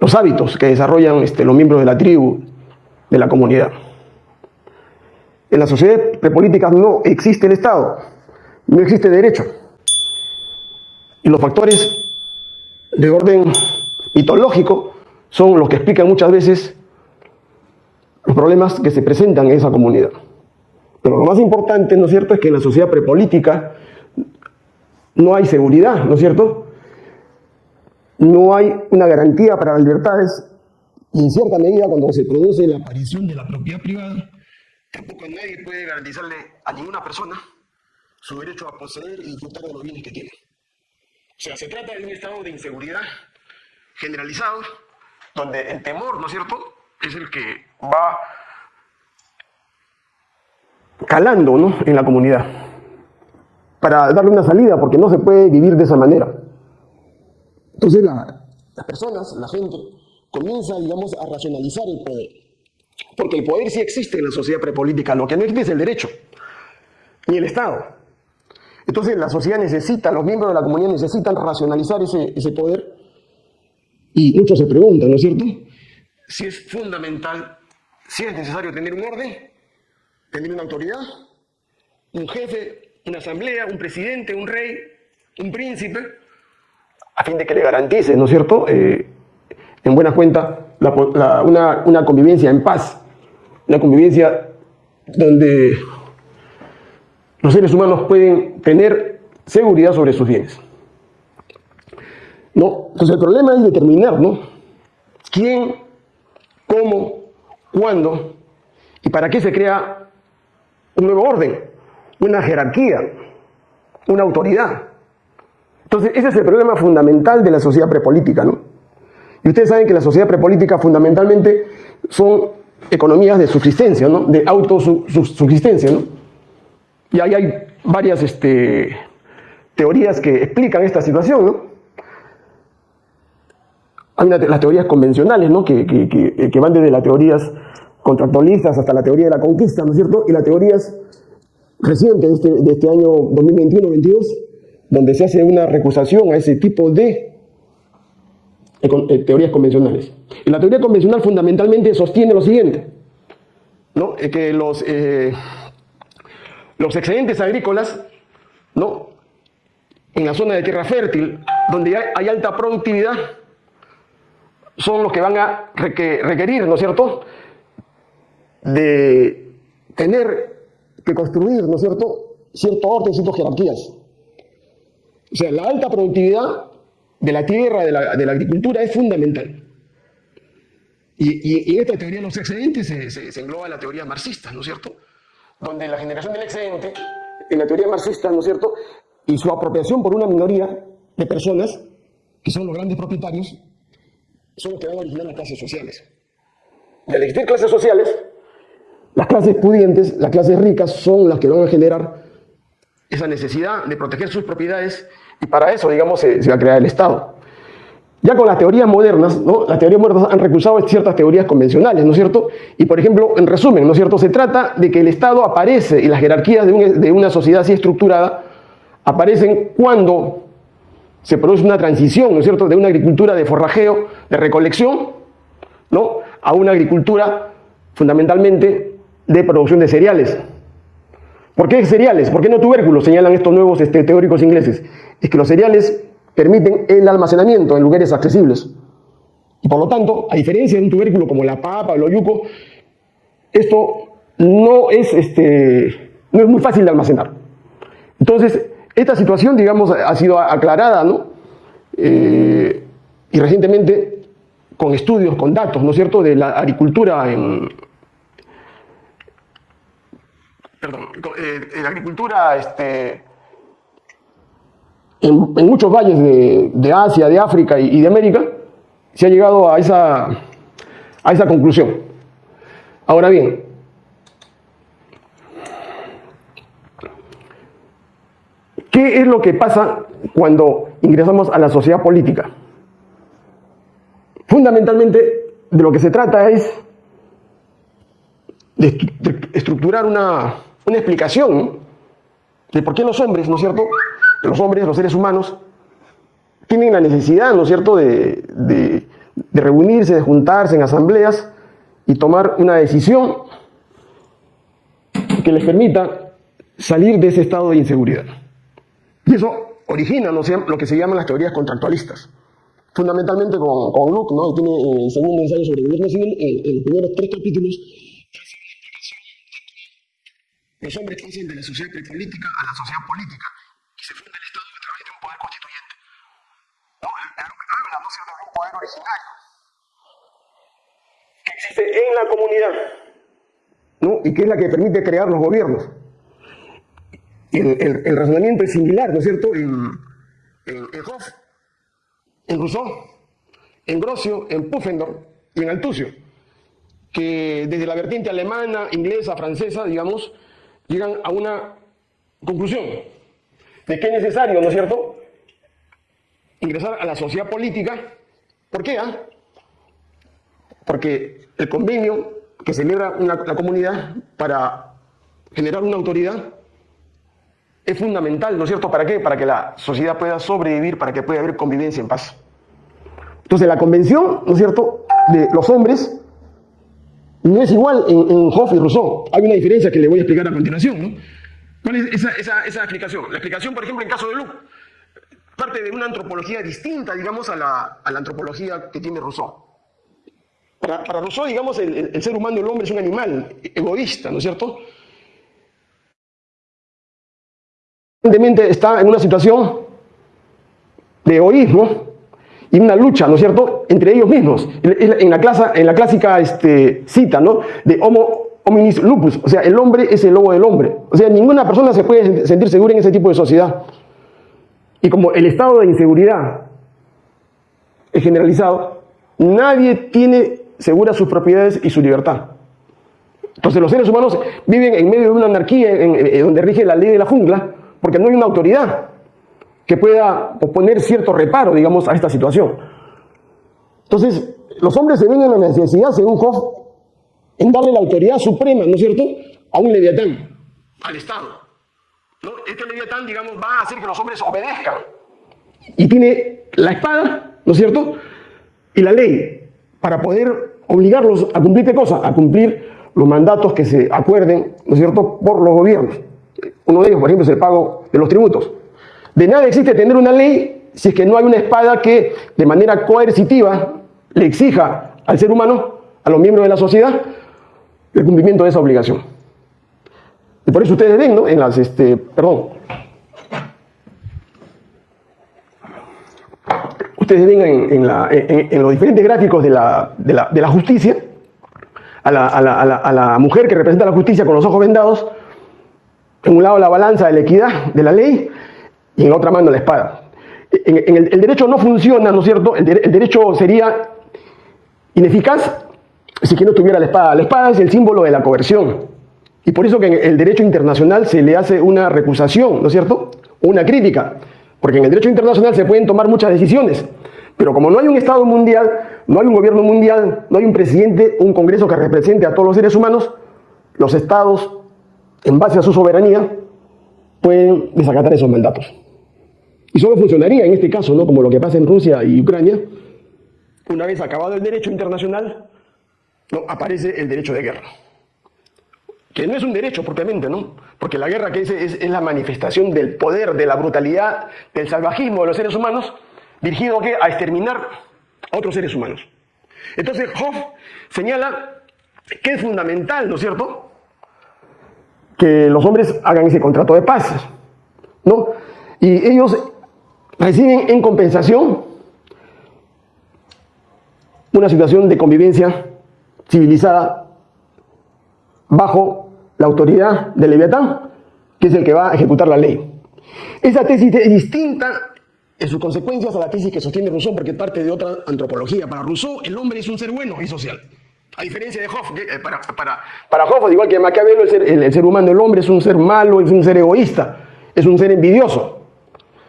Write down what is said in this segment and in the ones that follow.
los hábitos que desarrollan este, los miembros de la tribu, de la comunidad. En las sociedades prepolíticas no existe el Estado, no existe derecho. Y los factores de orden mitológico son los que explican muchas veces los problemas que se presentan en esa comunidad. Pero lo más importante, ¿no es cierto?, es que en la sociedad prepolítica no hay seguridad, ¿no es cierto? No hay una garantía para las libertades y en cierta medida cuando se produce la aparición de la propiedad privada, tampoco nadie puede garantizarle a ninguna persona su derecho a poseer y disfrutar de los bienes que tiene. O sea, se trata de un estado de inseguridad generalizado, donde el temor, ¿no es cierto?, es el que va calando ¿no? en la comunidad para darle una salida, porque no se puede vivir de esa manera. Entonces las personas, la gente, comienza, digamos, a racionalizar el poder. Porque el poder sí existe en la sociedad prepolítica, lo que no existe es el derecho, ni el Estado. Entonces la sociedad necesita, los miembros de la comunidad necesitan racionalizar ese, ese poder. Y muchos se preguntan, ¿no es cierto? Si es fundamental, si es necesario tener un orden, tener una autoridad, un jefe, una asamblea, un presidente, un rey, un príncipe, a fin de que le garantice, ¿no es cierto?, eh, en buena cuenta, una, una convivencia en paz, una convivencia donde los seres humanos pueden tener seguridad sobre sus bienes. ¿No? Entonces el problema es determinar. ¿Quién, cómo, cuándo y para qué se crea un nuevo orden, una jerarquía, una autoridad. Entonces, ese es el problema fundamental de la sociedad prepolítica, ¿no? Y ustedes saben que la sociedad prepolítica fundamentalmente son economías de subsistencia, ¿no? De autosubsistencia, ¿no? Y ahí hay varias este, teorías que explican esta situación, ¿no? Hay las teorías convencionales, ¿no? Que, que, que van desde las teorías contractualistas hasta la teoría de la conquista, ¿no es cierto? Y las teorías recientes de este, de este año 2021-22, donde se hace una recusación a ese tipo de eh, teorías convencionales. Y la teoría convencional fundamentalmente sostiene lo siguiente, ¿no? que los, eh, los excedentes agrícolas, ¿no? en la zona de tierra fértil, donde hay, alta productividad, son los que van a requerir, ¿no es cierto?, de tener que construir, ¿no es cierto?, cierto orden, ciertas jerarquías. O sea, la alta productividad de la tierra, de la, de la agricultura, es fundamental. Y, esta teoría de los excedentes se, se, engloba la teoría marxista, ¿no es cierto? Donde la generación del excedente, en la teoría marxista, ¿no es cierto?, y su apropiación por una minoría de personas, que son los grandes propietarios, son los que van a originar las clases sociales. Y al existir clases sociales, las clases pudientes, las clases ricas son las que van a generar esa necesidad de proteger sus propiedades y para eso, digamos, se, va a crear el Estado. Ya con las teorías modernas, ¿no? Las teorías modernas han recusado ciertas teorías convencionales, ¿no es cierto? Y por ejemplo, en resumen, ¿no es cierto? Se trata de que el Estado aparece y las jerarquías de, de una sociedad así estructurada aparecen cuando se produce una transición, ¿no es cierto?, de una agricultura de forrajeo, de recolección, ¿no?, a una agricultura fundamentalmente de producción de cereales. ¿Por qué cereales? ¿Por qué no tubérculos? Señalan estos nuevos este, teóricos ingleses. Es que los cereales permiten el almacenamiento en lugares accesibles. Y por lo tanto, a diferencia de un tubérculo como la papa o el oyuco, esto no es, este, no es muy fácil de almacenar. Entonces, esta situación, digamos, ha sido aclarada, ¿no? Eh, y recientemente con estudios, con datos, ¿no es cierto?, de la agricultura en, perdón, eh, en agricultura, este, en, muchos valles de, Asia, de África y, de América, se ha llegado a esa, a esa conclusión. Ahora bien, ¿qué es lo que pasa cuando ingresamos a la sociedad política? Fundamentalmente, de lo que se trata es de estructurar una, una explicación de por qué los hombres, ¿no es cierto? Los hombres, los seres humanos, tienen la necesidad, ¿no es cierto?, de, reunirse, de juntarse en asambleas y tomar una decisión que les permita salir de ese estado de inseguridad. Y eso origina ¿no? lo que se llaman las teorías contractualistas. Fundamentalmente con, con Luke, ¿no? tiene eh, el segundo ensayo sobre el gobierno civil, eh, en los primeros tres capítulos, los hombres pasan de la sociedad prepolítica a la sociedad política y se funda el Estado a través de un poder constituyente. No, habla, ¿no cierto?, de un poder originario que existe en la comunidad, ¿no? Y que es la que permite crear los gobiernos el, razonamiento es similar, ¿no es cierto?, en, en, Hoff, en Rousseau, en Grocio, en Pufendorf y en Altucio, que desde la vertiente alemana, inglesa, francesa, digamos, llegan a una conclusión de que es necesario, ¿no es cierto?, ingresar a la sociedad política. ¿Por qué? Ah? Porque el convenio que celebra la comunidad para generar una autoridad es fundamental, ¿no es cierto? ¿Para qué? Para que la sociedad pueda sobrevivir, para que pueda haber convivencia en paz. Entonces, la convención, ¿no es cierto?, de los hombres no es igual en, en Hoff y Rousseau. Hay una diferencia que le voy a explicar a continuación. ¿Cuál es esa, explicación? La explicación, por ejemplo, en caso de Luke, parte de una antropología distinta, digamos, a la, antropología que tiene Rousseau. Para, Rousseau, digamos, el, el ser humano, el hombre, es un animal egoísta, ¿no es cierto? evidentemente está en una situación de egoísmo y una lucha, ¿no es cierto?, entre ellos mismos. En la, clase, en la clásica este, cita, ¿no?, de homo hominis lupus, o sea, el hombre es el lobo del hombre. O sea, ninguna persona se puede sentir segura en ese tipo de sociedad. Y como el estado de inseguridad es generalizado, nadie tiene seguras sus propiedades y su libertad. Entonces los seres humanos viven en medio de una anarquía donde rige la ley de la jungla, porque no hay una autoridad que pueda poner cierto reparo, digamos, a esta situación. Entonces, los hombres se ven en la necesidad, según Hoff, en darle la autoridad suprema, ¿no es cierto?, a un leviatán, al Estado. ¿No? Este leviatán, digamos, va a hacer que los hombres obedezcan. Y tiene la espada, ¿no es cierto?, y la ley, para poder obligarlos a cumplir qué cosa, a cumplir los mandatos que se acuerden, ¿no es cierto?, por los gobiernos. Uno de ellos, por ejemplo, es el pago de los tributos. De nada existe tener una ley si es que no hay una espada que de manera coercitiva le exija al ser humano, a los miembros de la sociedad, el cumplimiento de esa obligación. Y por eso ustedes ven, ¿no? En las, este, perdón. Ustedes ven en, los diferentes gráficos de la, justicia a la mujer que representa la justicia con los ojos vendados, en un lado la balanza de la equidad de la ley y en otra mano la espada. El, derecho no funciona, ¿no es cierto? El, derecho sería ineficaz si que no tuviera la espada. La espada es el símbolo de la coerción. Y por eso que en el derecho internacional se le hace una recusación, ¿no es cierto? Una crítica. Porque en el derecho internacional se pueden tomar muchas decisiones. Pero como no hay un Estado mundial, no hay un gobierno mundial, no hay un presidente, un Congreso que represente a todos los seres humanos, los Estados en base a su soberanía, pueden desacatar esos mandatos. Y solo funcionaría en este caso, ¿no? como lo que pasa en Rusia y Ucrania, una vez acabado el derecho internacional, aparece el derecho de guerra. Que no es un derecho propiamente, ¿no? Porque la guerra que es, la manifestación del poder, de la brutalidad, del salvajismo de los seres humanos, dirigido ¿a, a exterminar a otros seres humanos. Entonces Hoff señala que es fundamental, ¿no es cierto?, que los hombres hagan ese contrato de paz, ¿no? Y ellos reciben en compensación una situación de convivencia civilizada bajo la autoridad del Leviatán, que es el que va a ejecutar la ley. Esa tesis es distinta en sus consecuencias a la tesis que sostiene Rousseau, porque parte de otra antropología. Para Rousseau, el hombre es un ser bueno y social. A diferencia de Hoff, eh, para, para, Hoff, igual que Maquiavelo, el ser, el, ser, humano, el hombre es un ser malo, es un ser egoísta, es un ser envidioso.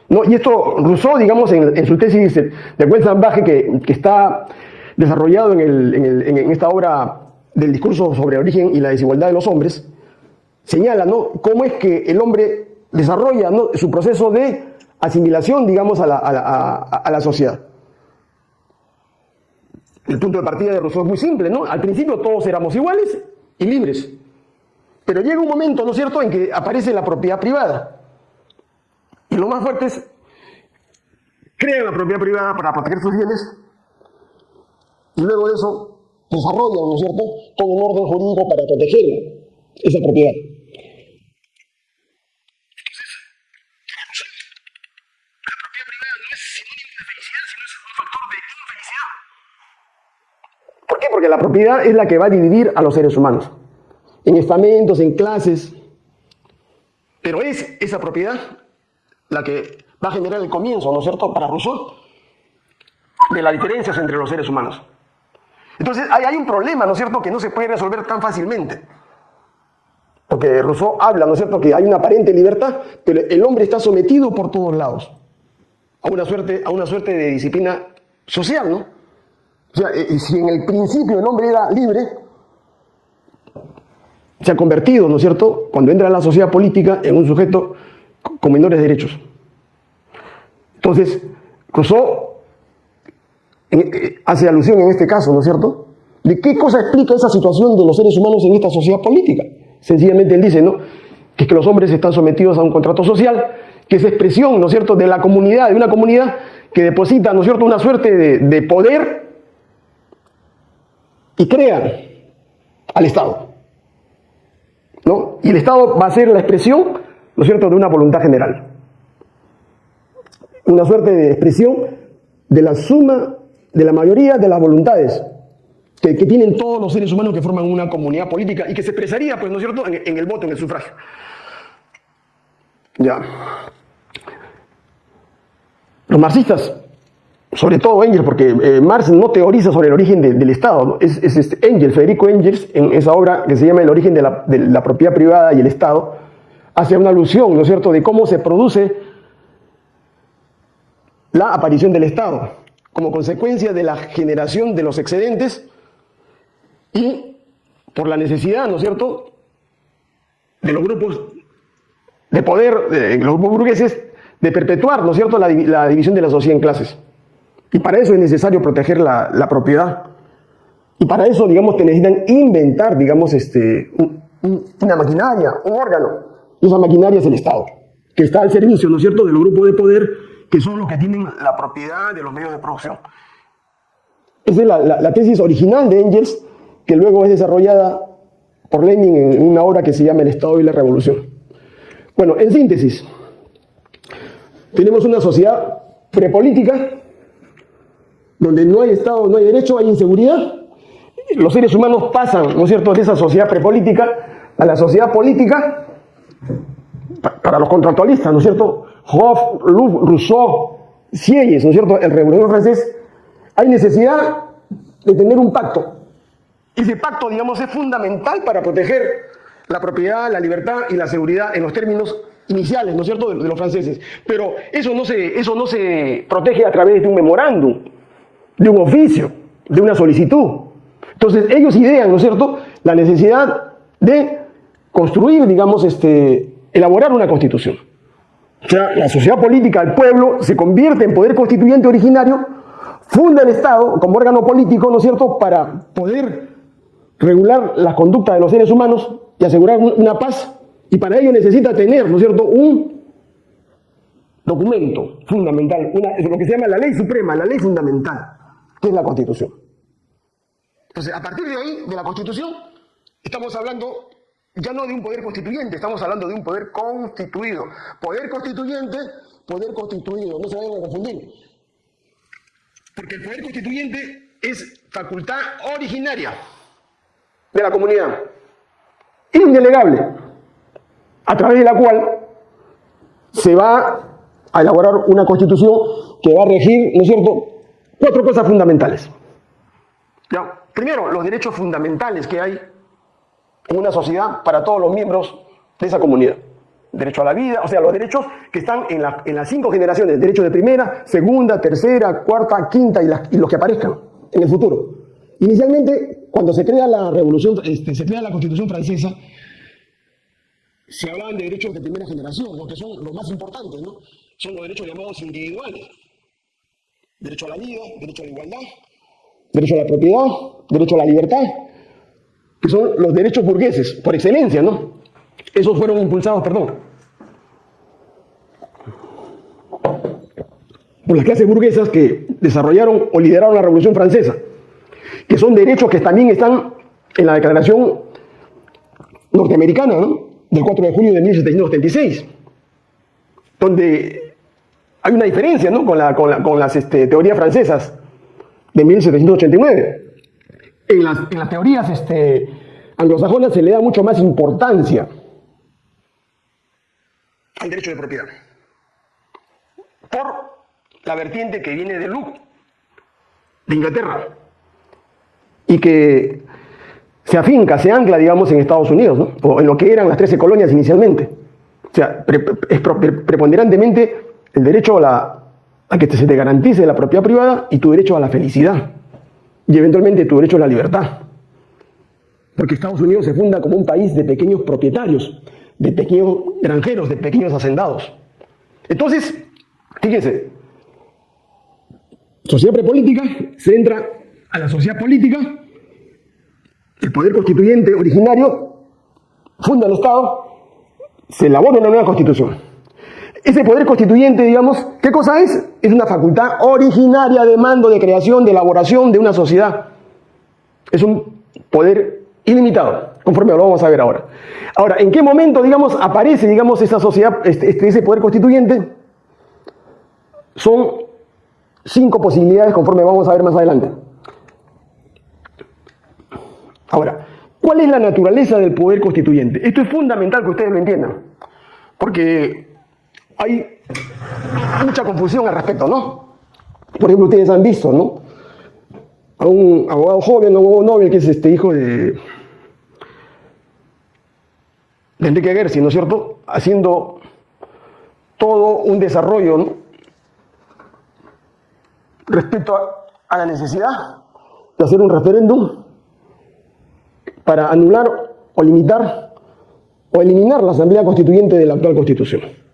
¿No? Y esto Rousseau, digamos, en, su tesis de buen salvaje que, que, está desarrollado en, el, en, esta obra del discurso sobre el origen y la desigualdad de los hombres, señala ¿no? cómo es que el hombre desarrolla ¿no? su proceso de asimilación, digamos, a la, a la, a la sociedad. El punto de partida de Rousseau es muy simple, ¿no? Al principio todos éramos iguales y libres. Pero llega un momento, ¿no es cierto?, en que aparece la propiedad privada. Y lo más fuerte es, crean la propiedad privada para proteger sus bienes y luego de eso desarrollan, ¿no es cierto?, todo un orden jurídico para proteger esa propiedad. ¿Por qué? Porque la propiedad es la que va a dividir a los seres humanos. En estamentos, en clases. Pero es esa propiedad la que va a generar el comienzo, ¿no es cierto?, para Rousseau, de las diferencias entre los seres humanos. Entonces, hay, un problema, ¿no es cierto?, que no se puede resolver tan fácilmente. Porque Rousseau habla, ¿no es cierto?, que hay una aparente libertad, pero el hombre está sometido por todos lados a una suerte, a una suerte de disciplina social, ¿no? O sea, eh, si en el principio el hombre era libre, se ha convertido, ¿no es cierto?, cuando entra a la sociedad política en un sujeto con menores derechos. Entonces, Rousseau eh, hace alusión en este caso, ¿no es cierto?, de qué cosa explica esa situación de los seres humanos en esta sociedad política. Sencillamente él dice, ¿no?, que es que los hombres están sometidos a un contrato social, que es expresión, ¿no es cierto?, de la comunidad, de una comunidad que deposita, ¿no es cierto?, una suerte de, de poder y crea al Estado. ¿no? Y el Estado va a ser la expresión, ¿no cierto?, de una voluntad general. Una suerte de expresión de la suma de la mayoría de las voluntades que, tienen todos los seres humanos que forman una comunidad política y que se expresaría, pues, ¿no cierto?, en, el voto, en el sufragio. Ya. Los marxistas sobre todo Engels, porque eh, Marx no teoriza sobre el origen de, del Estado, es este Engels, Federico Engels, en esa obra que se llama El origen de la, de la, propiedad privada y el Estado, hace una alusión, ¿no es cierto?, de cómo se produce la aparición del Estado, como consecuencia de la generación de los excedentes y por la necesidad, ¿no es cierto?, de los grupos de poder, de los grupos burgueses, de perpetuar, ¿no es cierto?, la, división de la sociedad en clases. Y para eso es necesario proteger la, la propiedad. Y para eso, digamos, te necesitan inventar, digamos, este, un, un, una maquinaria, un órgano. Esa maquinaria es el Estado, que está al servicio, ¿no es cierto?, del grupo de poder, que son los que tienen la propiedad de los medios de producción. Esa es la, la, la tesis original de Engels, que luego es desarrollada por Lenin en una obra que se llama El Estado y la Revolución. Bueno, en síntesis, tenemos una sociedad prepolítica donde no hay Estado, no hay derecho, hay inseguridad. Los seres humanos pasan, ¿no es cierto?, de esa sociedad prepolítica a la sociedad política para los contractualistas, ¿no es cierto? Hoff, Rousseau, Sieyes, ¿no es cierto?, el revolucionario francés, hay necesidad de tener un pacto. Ese pacto, digamos, es fundamental para proteger la propiedad, la libertad y la seguridad en los términos iniciales, ¿no es cierto?, de, de los franceses. Pero eso no, se, eso no se protege a través de un memorándum de un oficio, de una solicitud. Entonces ellos idean, ¿no es cierto?, la necesidad de construir, digamos, este, elaborar una constitución. O sea, la sociedad política, el pueblo, se convierte en poder constituyente originario, funda el Estado como órgano político, ¿no es cierto?, para poder regular la conducta de los seres humanos y asegurar una paz, y para ello necesita tener, ¿no es cierto?, un documento fundamental, lo que se llama la ley suprema, la ley fundamental que es la Constitución. Entonces, a partir de ahí, de la Constitución, estamos hablando ya no de un poder constituyente, estamos hablando de un poder constituido. Poder constituyente, poder constituido, no se vayan a confundir. Porque el poder constituyente es facultad originaria de la comunidad, indelegable, a través de la cual se va a elaborar una constitución que va a regir, ¿no es cierto?, cuatro cosas fundamentales. Primero, los derechos fundamentales que hay una sociedad para todos los miembros de esa comunidad. Derecho a la vida, o sea, los derechos que están en, la, en las cinco generaciones, derecho de primera, segunda, tercera, cuarta, quinta y, la, y, los que aparezcan en el futuro. Inicialmente, cuando se crea la revolución, este, se crea la constitución francesa, se hablaban de derechos de primera generación, porque son los más importantes, ¿no? Son los derechos llamados individuales derecho a la vida, derecho a la igualdad, derecho a la propiedad, derecho a la libertad, que son los derechos burgueses, por excelencia, ¿no? Esos fueron impulsados, perdón, por las clases burguesas que desarrollaron o lideraron la Revolución Francesa, que son derechos que también están en la Declaración norteamericana, ¿no? del 4 de julio de 1776, donde hay una diferencia ¿no? con, la, con, las este, teorías francesas de 1789. En las, en las teorías este, anglosajonas se le da mucho más importancia al derecho de propiedad. Por la vertiente que viene de Luke, de Inglaterra, y que se afinca, se ancla, digamos, en Estados Unidos, ¿no? o en lo que eran las 13 colonias inicialmente. O sea, es preponderantemente el derecho a, la, a que se te garantice la propiedad privada y tu derecho a la felicidad. Y eventualmente tu derecho a la libertad. Porque Estados Unidos se funda como un país de pequeños propietarios, de pequeños granjeros, de pequeños hacendados. Entonces, fíjense, sociedad prepolítica se entra a la sociedad política el poder constituyente originario funda el Estado, se elabora una nueva constitución. Ese poder constituyente, digamos, ¿qué cosa es? Es una facultad originaria de mando, de creación, de elaboración de una sociedad. Es un poder ilimitado, conforme lo vamos a ver ahora. Ahora, ¿en qué momento, digamos, aparece, digamos, esa sociedad, este, este ese poder constituyente? Son cinco posibilidades, conforme vamos a ver más adelante. Ahora, ¿cuál es la naturaleza del poder constituyente? Esto es fundamental que ustedes lo entiendan, porque hay mucha confusión al respecto, ¿no? Por ejemplo, ustedes han visto, ¿no? A un abogado joven, un abogado Nobel, que es este hijo de, Enrique Gersi, ¿no es cierto? Haciendo todo un desarrollo, ¿no? Respecto a la necesidad de hacer un referéndum para anular o limitar o eliminar la Asamblea Constituyente de la actual Constitución.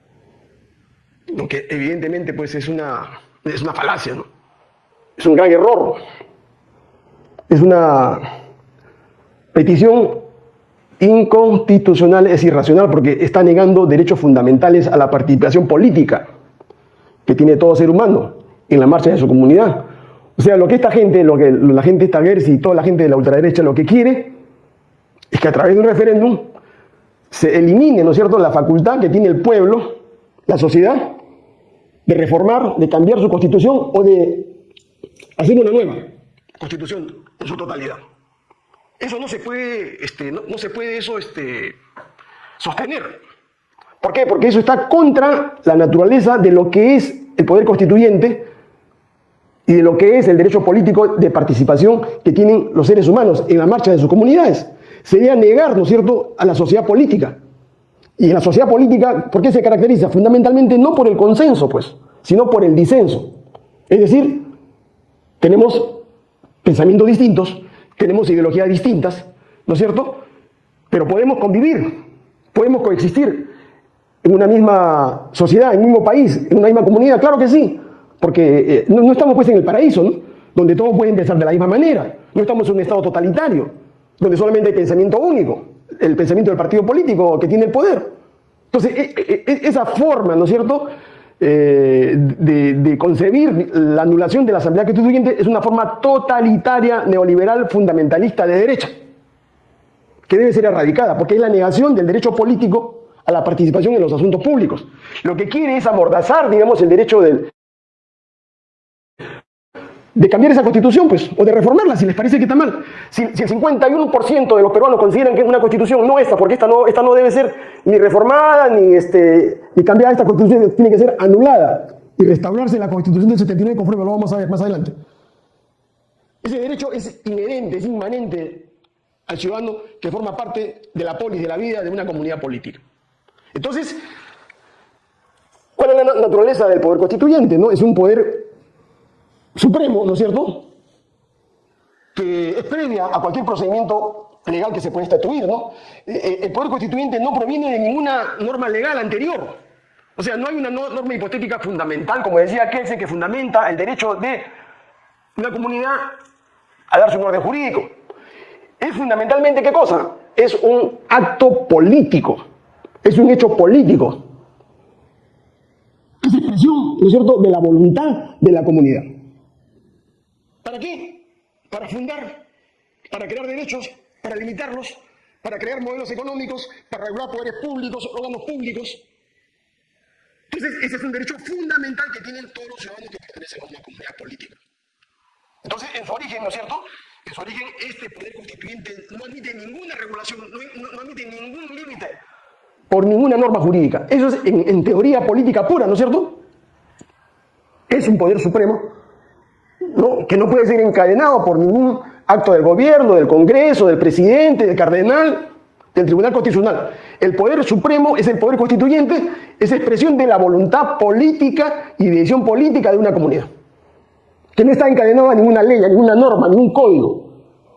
Que evidentemente pues es una, es una falacia, ¿no? Es un gran error. Es una petición inconstitucional, es irracional porque está negando derechos fundamentales a la participación política que tiene todo ser humano en la marcha de su comunidad. O sea, lo que esta gente, lo que la gente esta Gersi y toda la gente de la ultraderecha lo que quiere es que a través de un referéndum se elimine, ¿no es cierto?, la facultad que tiene el pueblo, la sociedad, de reformar, de cambiar su constitución o de hacer una nueva constitución en su totalidad. Eso no se puede, este, no, se puede eso este, sostener. ¿Por qué? Porque eso está contra la naturaleza de lo que es el poder constituyente y de lo que es el derecho político de participación que tienen los seres humanos en la marcha de sus comunidades sería negar, ¿no es cierto?, a la sociedad política. Y la sociedad política, ¿por qué se caracteriza? Fundamentalmente no por el consenso, pues, sino por el disenso. Es decir, tenemos pensamientos distintos, tenemos ideologías distintas, ¿no es cierto? Pero podemos convivir, podemos coexistir en una misma sociedad, en un mismo país, en una misma comunidad, claro que sí, porque eh, no, no, estamos pues en el paraíso, ¿no? Donde todos pueden pensar de la misma manera, no estamos en un estado totalitario, donde solamente hay pensamiento único, el pensamiento del partido político que tiene el poder. Entonces, e, e, e, esa forma, ¿no es cierto?, eh, de, concebir la anulación de la Asamblea Constituyente es una forma totalitaria, neoliberal, fundamentalista de derecha, que debe ser erradicada, porque es la negación del derecho político a la participación en los asuntos públicos. Lo que quiere es amordazar, digamos, el derecho del, de cambiar esa constitución, pues, o de reformarla si les parece que está mal. Si, el 51% de los peruanos consideran que es una constitución no esta, porque esta no, esta no debe ser ni reformada, ni, este, ni cambiada, esta constitución tiene que ser anulada y restaurarse la constitución del 79 conforme lo vamos a ver más adelante. Ese derecho es inherente, es inmanente al ciudadano que forma parte de la polis, de la vida de una comunidad política. Entonces, ¿cuál es la naturaleza del poder constituyente? No? Es un poder supremo, ¿no es cierto? Que es previa a cualquier procedimiento legal que se pueda estatuir, ¿no? Eh, eh, el poder constituyente no proviene de ninguna norma legal anterior. O sea, no hay una norma hipotética fundamental, como decía Kelsey, que fundamenta el derecho de una comunidad a darse un orden jurídico. Es fundamentalmente, ¿qué cosa? Es un acto político, es un hecho político. Es expresión, ¿no es cierto?, de la voluntad de la comunidad. ¿Para qué? Para fundar, para crear derechos, para limitarlos, para crear modelos económicos, para regular poderes públicos, órganos públicos. Entonces, ese es un derecho fundamental que tienen todos los ciudadanos que pertenecen a una comunidad política. Entonces, en su origen, ¿no es cierto? En su origen, este poder constituyente no admite ninguna regulación, no, admite ningún límite por ninguna norma jurídica. Eso es en, teoría política pura, ¿no es cierto? Es un poder supremo que no puede ser encadenado por ningún acto del gobierno, del Congreso, del presidente, del cardenal, del Tribunal Constitucional. El poder supremo es el poder constituyente, es expresión de la voluntad política y decisión política de una comunidad que no está encadenado a ninguna ley, a ninguna norma, a ningún código.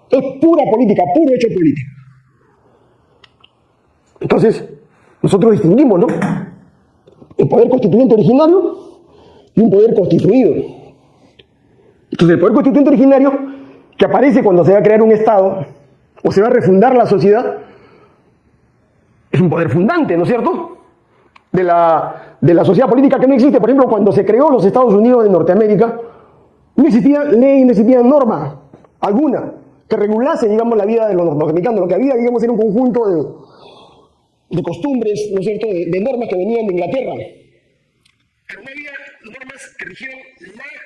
Es pura política, puro hecho político. Entonces, nosotros distinguimos, ¿no? El poder constituyente originario y un poder constituido. Entonces, el poder constituyente originario, que aparece cuando se va a crear un Estado o se va a refundar la sociedad, es un poder fundante, ¿no es cierto? De la, de la sociedad política que no existe. Por ejemplo, cuando se creó los Estados Unidos de Norteamérica, no existía ley, no existía norma alguna que regulase, digamos, la vida de los norteamericanos. Lo que había, digamos, era un conjunto de, de costumbres, ¿no es cierto?, de, normas que venían de Inglaterra. Pero no había normas que rigieran la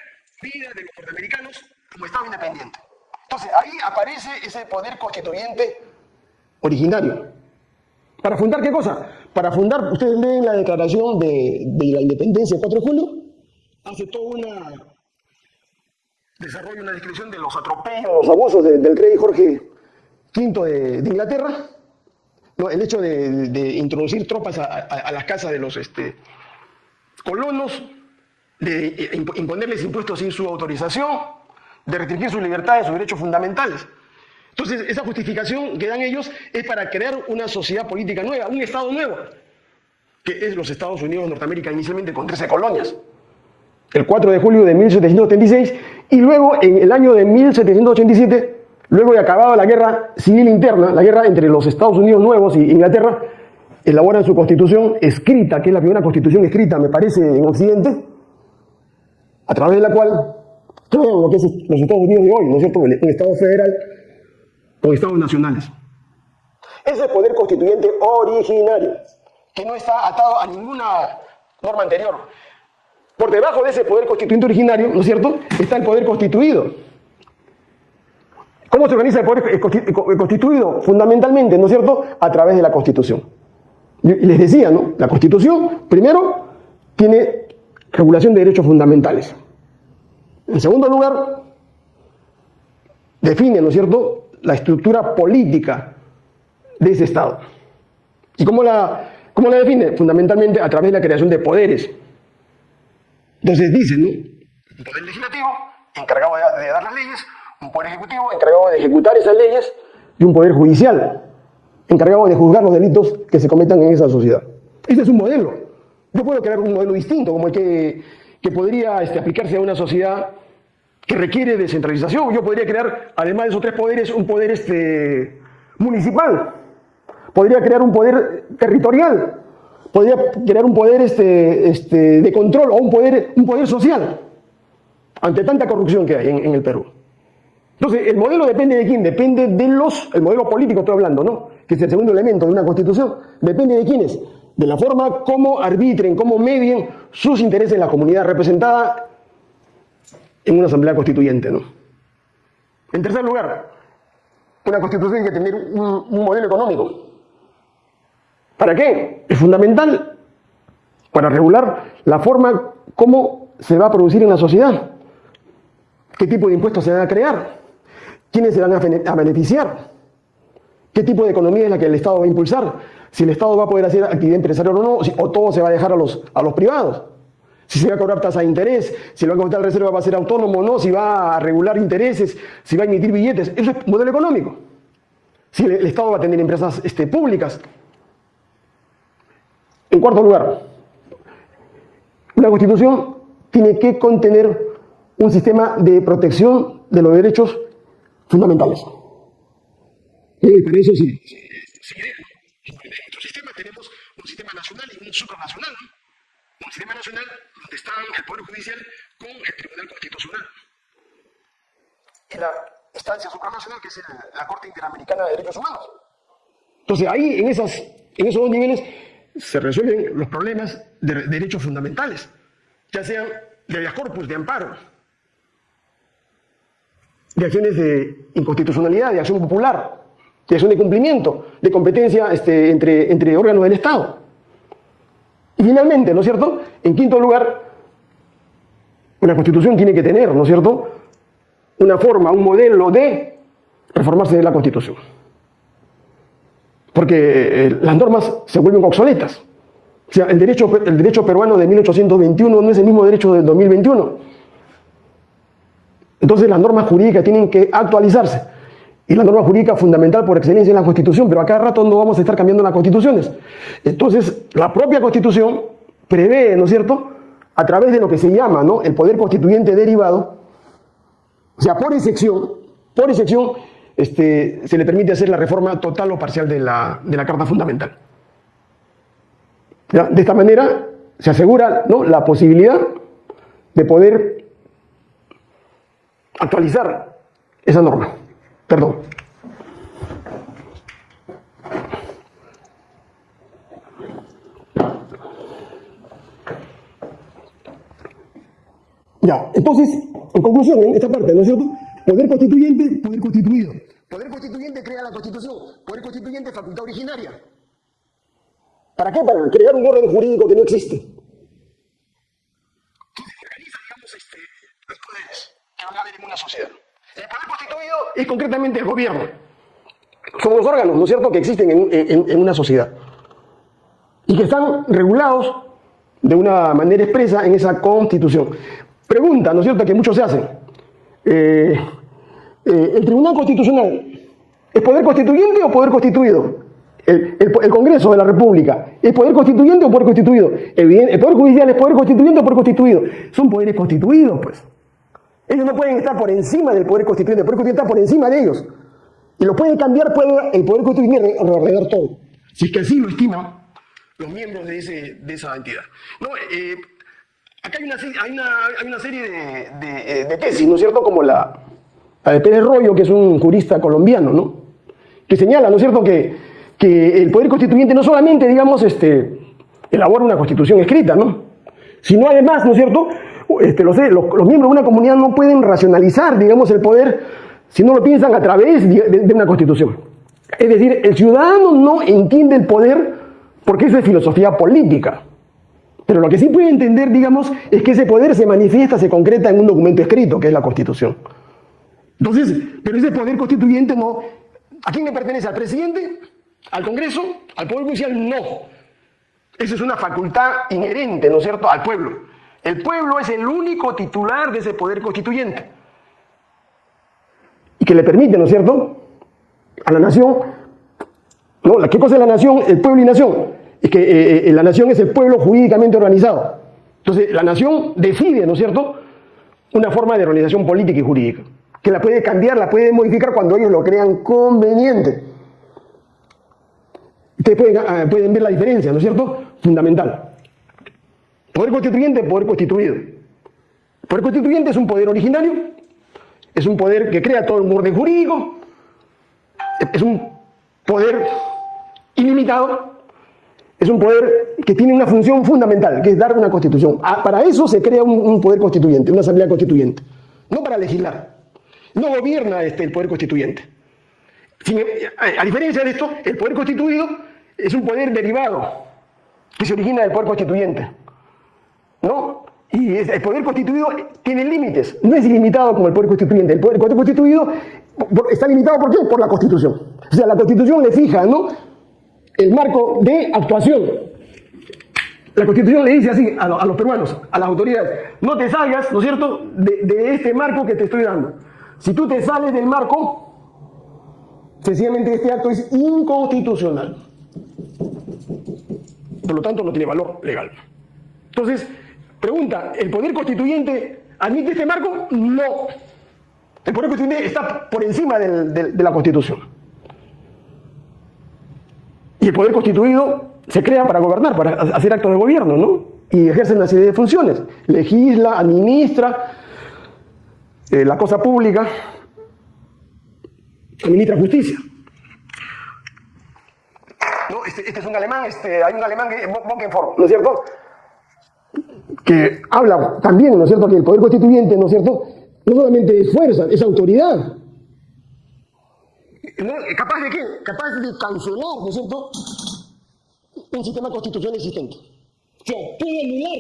vida de los norteamericanos como Estado independiente. Entonces, ahí aparece ese poder constituyente originario. ¿Para fundar qué cosa? Para fundar, ustedes leen la declaración de, la independencia del 4 de julio, hace toda una desarrolla una descripción de los atropellos, los abusos del rey Jorge V de, Inglaterra, el hecho de, introducir tropas a, las casas de los este, colonos, de eh, imponerles impuestos sin su autorización, de restringir sus libertades, sus derechos fundamentales. Entonces, esa justificación que dan ellos es para crear una sociedad política nueva, un Estado nuevo, que es los Estados Unidos de Norteamérica inicialmente con 13 colonias el 4 de julio de 1776, y luego en el año de 1787, luego de acabada la guerra civil interna, la guerra entre los Estados Unidos nuevos y Inglaterra, elaboran su constitución escrita, que es la primera constitución escrita, me parece, en Occidente, a través de la cual crean lo que es los Estados Unidos de hoy, ¿no es cierto? Un Estado federal con Estados nacionales. Ese poder constituyente originario, que no está atado a ninguna norma anterior, por debajo de ese poder constituyente originario, ¿no es cierto?, está el poder constituido. ¿Cómo se organiza el poder constituido? Fundamentalmente, ¿no es cierto?, a través de la Constitución. Les decía, ¿no? La Constitución, primero, tiene regulación de derechos fundamentales. En segundo lugar, define, ¿no es cierto?, la estructura política de ese Estado. ¿Y cómo la, cómo la define? Fundamentalmente a través de la creación de poderes entonces dicen, ¿no? Un poder legislativo encargado de, dar las leyes, un poder ejecutivo encargado de ejecutar esas leyes y un poder judicial encargado de juzgar los delitos que se cometan en esa sociedad. Ese es un modelo. Yo puedo crear un modelo distinto, como el que, que podría este, aplicarse a una sociedad que requiere descentralización. Yo podría crear, además de esos tres poderes, un poder este, municipal. Podría crear un poder territorial podría crear un poder este, este, de control o un poder, un poder social ante tanta corrupción que hay en, el Perú. Entonces, el modelo depende de quién, depende de los, el modelo político estoy hablando, ¿no? Que es el segundo elemento de una constitución, depende de quiénes, de la forma como arbitren, cómo medien sus intereses en la comunidad representada en una asamblea constituyente. En tercer lugar, una constitución tiene que tener un modelo económico. ¿Para qué? Es fundamental para regular la forma como se va a producir en la sociedad, qué tipo de impuestos se van a crear, quiénes se van a beneficiar, qué tipo de economía es la que el Estado va a impulsar, si el Estado va a poder hacer actividad empresarial o no, o todo se va a dejar a los, a los privados, si se va a cobrar tasa de interés, si el Banco Central de Reserva va a ser autónomo o no, si va a regular intereses, si va a emitir billetes, eso es modelo económico. Si el, Estado va a tener empresas este, públicas, en cuarto lugar, una constitución tiene que contener un sistema de protección de los derechos fundamentales. Para eso sí, en nuestro sistema tenemos un sistema nacional y un supranacional. Un sistema nacional donde está el Poder Judicial con el Tribunal Constitucional. Y la instancia supranacional que es la Corte Interamericana de Derechos Humanos. Entonces ahí, en, esas, en esos dos niveles, se resuelven los problemas de derechos fundamentales, ya sean de habeas corpus, de amparo, de acciones de inconstitucionalidad, de acción popular, de acción de cumplimiento, de competencia este, entre, entre órganos del Estado. Y finalmente, ¿no es cierto? En quinto lugar, una constitución tiene que tener, ¿no es cierto?, una forma, un modelo de reformarse de la constitución. Porque eh, las normas se vuelven obsoletas. O sea, el derecho, el derecho peruano de 1821 no es el mismo derecho del 2021. Entonces las normas jurídicas tienen que actualizarse. Y la norma jurídica fundamental por excelencia es la Constitución, pero a cada rato no vamos a estar cambiando las constituciones. Entonces, la propia Constitución prevé, ¿no es cierto?, a través de lo que se llama ¿no? el poder constituyente derivado, o sea, por excepción, por excepción, este, se le permite hacer la reforma total o parcial de la, de la Carta Fundamental. De esta manera se asegura ¿no? la posibilidad de poder actualizar esa norma. Perdón. Ya, entonces, en conclusión, en esta parte, ¿no es cierto? Poder constituyente, poder constituido. Poder constituyente crea la constitución. Poder constituyente, facultad originaria. ¿Para qué? Para crear un orden jurídico que no existe. Organiza, digamos, este, los poderes que van a haber en una sociedad. El poder constituido es concretamente el gobierno. Son los órganos, ¿no es cierto?, que existen en, una sociedad. Y que están regulados de una manera expresa en esa constitución. Pregunta, ¿no es cierto?, que muchos se hacen. Eh, eh, ¿El Tribunal Constitucional es poder constituyente o poder constituido? El, Congreso de la República es poder constituyente o poder constituido. el Poder Judicial es poder constituyente o poder constituido. Son poderes constituidos, pues. Ellos no pueden estar por encima del poder constituyente, el poder constituyente está por encima de ellos. Y lo pueden cambiar, puede el poder constituyente alrededor todo. Si es que así lo estiman los miembros de, ese, de esa entidad. No, eh, acá hay una, hay una, hay una serie de, eh, de, tesis, ¿no es cierto? Como la, de Pérez Rollo, que es un jurista colombiano, ¿no? Que señala, ¿no es cierto?, que, que el poder constituyente no solamente, digamos, este, elabora una constitución escrita, ¿no? Sino además, ¿no es cierto?, este, los, los, miembros de una comunidad no pueden racionalizar, digamos, el poder si no lo piensan a través de, una constitución. Es decir, el ciudadano no entiende el poder porque eso es filosofía política. Pero lo que sí puede entender, digamos, es que ese poder se manifiesta, se concreta en un documento escrito, que es la Constitución. Entonces, pero ese poder constituyente no... ¿A quién le pertenece? ¿Al presidente? ¿Al Congreso? ¿Al Poder Judicial? No. Eso es una facultad inherente, ¿no es cierto?, al pueblo. El pueblo es el único titular de ese poder constituyente. Y que le permite, ¿no es cierto?, a la nación, ¿no? ¿Qué cosa es la nación? El pueblo y nación. Es que eh, eh, la nación es el pueblo jurídicamente organizado. Entonces, la nación decide, ¿no es cierto?, una forma de organización política y jurídica, que la puede cambiar, la puede modificar cuando ellos lo crean conveniente. Ustedes pueden, ah, pueden ver la diferencia, ¿no es cierto?, fundamental. Poder constituyente, poder constituido. Poder constituyente es un poder originario, es un poder que crea todo un orden jurídico, es un poder ilimitado, es un poder que tiene una función fundamental, que es dar una constitución. Ah, para eso se crea un, poder constituyente, una asamblea constituyente, no para legislar. No gobierna este, el poder constituyente. a diferencia de esto, el poder constituido es un poder derivado que se origina del poder constituyente. ¿No? Y el poder constituido tiene límites, no es ilimitado como el poder constituyente. El poder, constituido está limitado ¿por qué? Por la Constitución. O sea, la Constitución le fija, ¿no? El marco de actuación. La Constitución le dice así a, los peruanos, a las autoridades, no te salgas, ¿no es cierto?, de, de este marco que te estoy dando. Si tú te sales del marco, sencillamente este acto es inconstitucional. Por lo tanto, no tiene valor legal. Entonces, Pregunta, ¿el poder constituyente admite este marco? No. El Poder Constituyente está por encima de la Constitución. Y el Poder Constituido se crea para gobernar, para ha- hacer actos de gobierno, ¿no? Y ejerce una serie de funciones. Legisla, administra eh, la cosa pública, administra justicia. No, este, este es un alemán, este, hay un alemán que Bonkenform, ¿no es cierto? Que habla también, ¿no es cierto?, que el poder constituyente, ¿no es cierto?, no solamente es fuerza, es autoridad. ¿No? ¿Capaz de qué? Capaz de cancelar, ¿no es cierto?, un sistema constitucional existente. O sea, puede anular.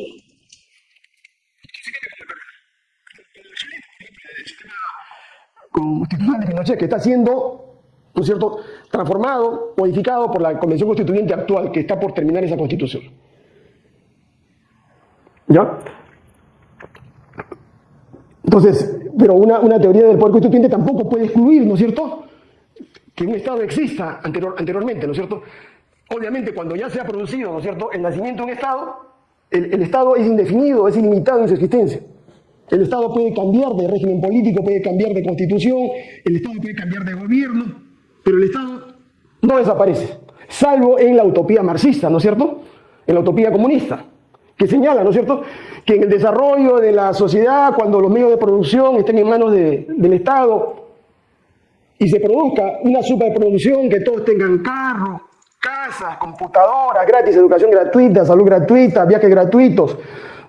Constitucional de Pinochet, que está siendo, ¿no es cierto?, transformado, modificado por la Convención Constituyente actual, que está por terminar esa constitución. ¿Ya? Entonces, pero una, una teoría del poder constituyente tampoco puede excluir, ¿no es cierto?, que un Estado exista anterior- anteriormente, ¿no es cierto? Obviamente, cuando ya se ha producido, ¿no es cierto?, el nacimiento de un Estado, el, el Estado es indefinido, es ilimitado en su existencia. El Estado puede cambiar de régimen político, puede cambiar de constitución, el Estado puede cambiar de gobierno, pero el Estado no desaparece, salvo en la utopía marxista, ¿no es cierto? En la utopía comunista, que señala, ¿no es cierto?, que en el desarrollo de la sociedad, cuando los medios de producción estén en manos de- del Estado, y se produzca una superproducción, que todos tengan carro, casas, computadoras gratis, educación gratuita, salud gratuita, viajes gratuitos,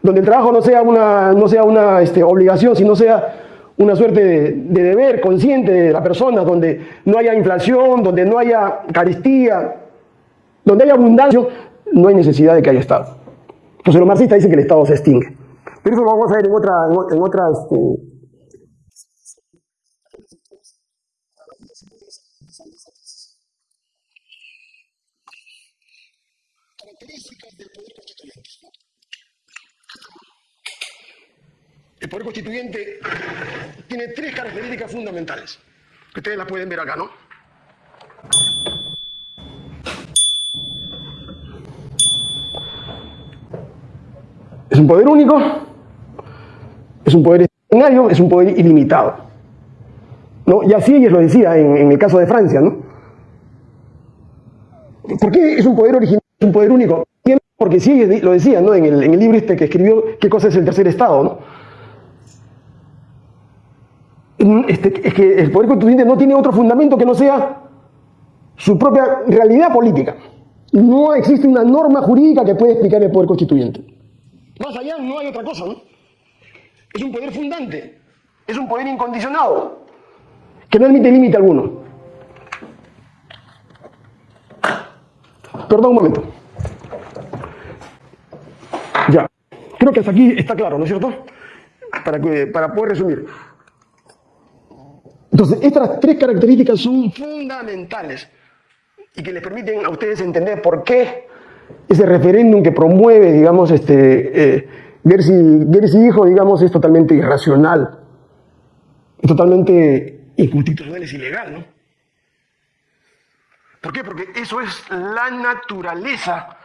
donde el trabajo no sea una, no sea una este, obligación, sino sea una suerte de, de deber consciente de la persona, donde no haya inflación, donde no haya carestía, donde haya abundancia, no hay necesidad de que haya Estado. Entonces los marxistas dicen que el Estado se extingue. Pero eso lo vamos a ver en otra, en otra este, características del poder constituyente. El poder constituyente tiene tres características fundamentales, que ustedes las pueden ver acá, ¿no? Es un poder único, es un poder extraordinario, es un poder ilimitado. ¿no? Y así ellos lo decía en, el caso de Francia, ¿no? ¿Por qué es un poder original, es un poder único? Porque sí, ellos lo decían, ¿no? En el, en el libro este que escribió, ¿qué cosa es el tercer estado, no? Mm, Este, es que el poder constituyente no tiene otro fundamento que no sea su propia realidad política. No existe una norma jurídica que pueda explicar el poder constituyente. Más allá no hay otra cosa, ¿no? Es un poder fundante, es un poder incondicionado, que no admite límite alguno. Perdón un momento. Ya. Creo que hasta aquí está claro, ¿no es cierto? Para, para poder resumir. Entonces, estas tres características son fundamentales y que les permiten a ustedes entender por qué ese referéndum que promueve, digamos, este, eh, ver, si, ver si hijo, digamos, es totalmente irracional, es totalmente inconstitucional, es ilegal, ¿no? ¿Por qué? Porque eso es la naturaleza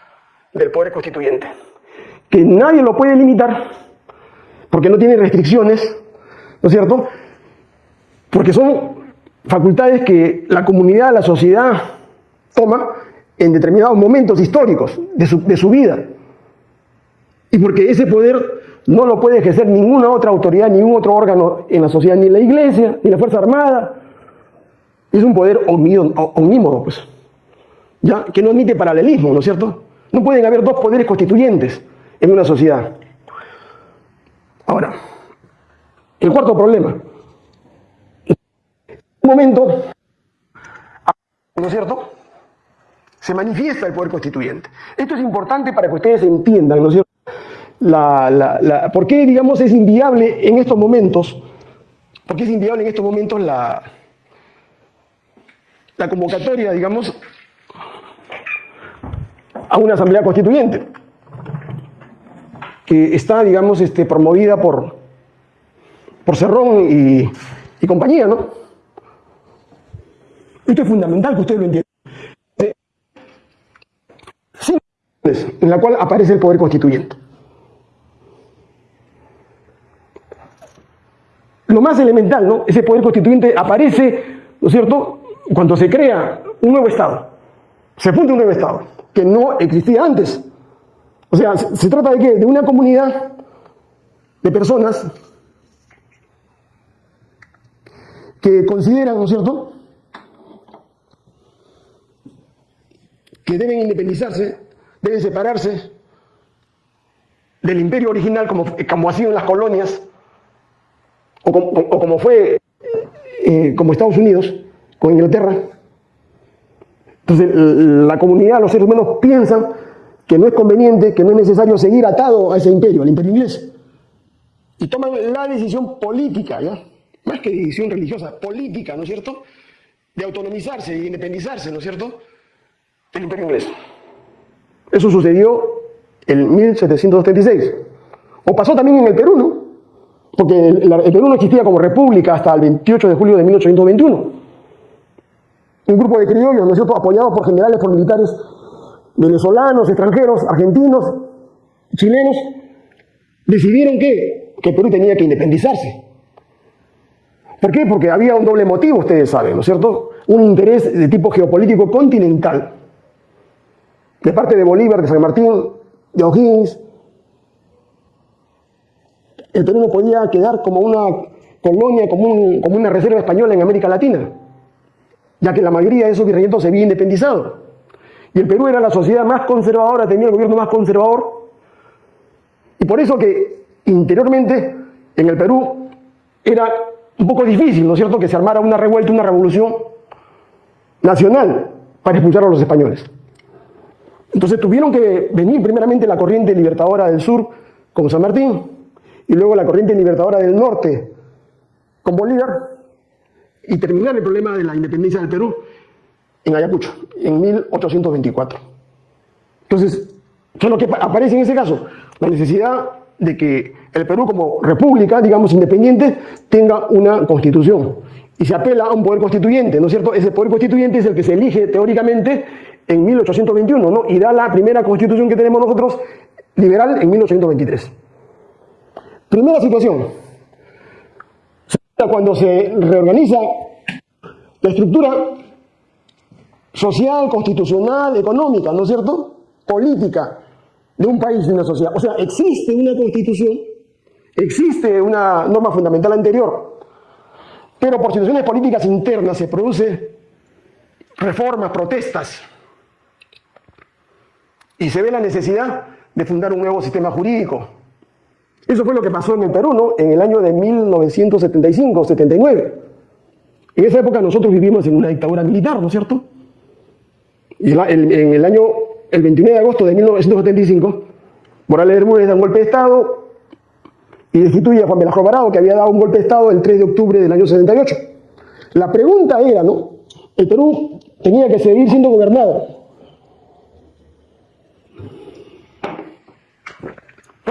del poder constituyente. Que nadie lo puede limitar, porque no tiene restricciones, ¿no es cierto? Porque son facultades que la comunidad, la sociedad toma en determinados momentos históricos de su, de su vida. Y porque ese poder no lo puede ejercer ninguna otra autoridad, ningún otro órgano en la sociedad, ni la iglesia, ni la Fuerza Armada, es un poder omnímodo, pues, ¿ya? que no admite paralelismo, ¿no es cierto? No pueden haber dos poderes constituyentes en una sociedad. Ahora, el cuarto problema. En un momento, ¿no es cierto? Se manifiesta el poder constituyente. Esto es importante para que ustedes entiendan, ¿no es cierto? La, la, la, ¿Por qué, digamos, es inviable en estos momentos? ¿Por qué es inviable en estos momentos la, la convocatoria, digamos, a una asamblea constituyente, que está, digamos, este, promovida por, por Cerrón y, y compañía, ¿no? Esto es fundamental que ustedes lo entiendan. Eh, sí, en la cual aparece el poder constituyente. lo más elemental, ¿no? Ese poder constituyente aparece, ¿no es cierto?, cuando se crea un nuevo Estado. Se funda un nuevo Estado, que no existía antes. O sea, se, se trata de qué? De una comunidad de personas que consideran, ¿no es cierto?, que deben independizarse, deben separarse del imperio original, como, como ha sido en las colonias, o como, como fue eh, como Estados Unidos, con Inglaterra. Entonces, la comunidad, los seres humanos piensan que no es conveniente, que no es necesario seguir atado a ese imperio, al imperio inglés. Y toman la decisión política. Más que decisión religiosa, política, ¿no es cierto? De autonomizarse, de independizarse, ¿no es cierto? el imperio inglés. Eso sucedió en 1776. O pasó también en el Perú, ¿no? Porque el, Perú no existía como república hasta el 28 de julio de 1821. Un grupo de criollos, ¿no es cierto?, apoyados por generales, por militares venezolanos, extranjeros, argentinos, chilenos, decidieron que, que Perú tenía que independizarse. ¿Por qué? Porque había un doble motivo, ustedes saben, ¿no es cierto? Un interés de tipo geopolítico continental de parte de Bolívar, de San Martín, de O'Higgins, el Perú no podía quedar como una colonia, como, como una reserva española en América Latina, ya que la mayoría de esos virreinatos se había independizado. Y el Perú era la sociedad más conservadora, tenía el gobierno más conservador, y por eso que interiormente en el Perú era un poco difícil, ¿no es cierto?, que se armara una revuelta, una revolución nacional para expulsar a los españoles. Entonces tuvieron que venir primeramente la corriente libertadora del sur con San Martín y luego la corriente libertadora del norte con Bolívar y terminar el problema de la independencia del Perú en Ayacucho, en 1824. Entonces, ¿qué es lo que aparece en ese caso? La necesidad de que el Perú como república, digamos, independiente, tenga una constitución. Y se apela a un poder constituyente, ¿no es cierto? Ese poder constituyente es el que se elige teóricamente en 1821, ¿no? Y da la primera constitución que tenemos nosotros liberal en 1823. Primera situación. Cuando se reorganiza la estructura social, constitucional, económica, ¿no es cierto? Política de un país, de una sociedad. O sea, existe una constitución, existe una norma fundamental anterior, pero por situaciones políticas internas se produce reformas, protestas, y se ve la necesidad de fundar un nuevo sistema jurídico. Eso fue lo que pasó en el Perú, ¿no? En el año de 1975-79. En esa época nosotros vivimos en una dictadura militar, ¿no es cierto? Y en el año, el 29 de agosto de 1975, Morales Bermúdez da un golpe de Estado y destituye a Juan Velasco Alvarado, que había dado un golpe de Estado el 3 de octubre del año 78. La pregunta era, ¿no? El Perú tenía que seguir siendo gobernado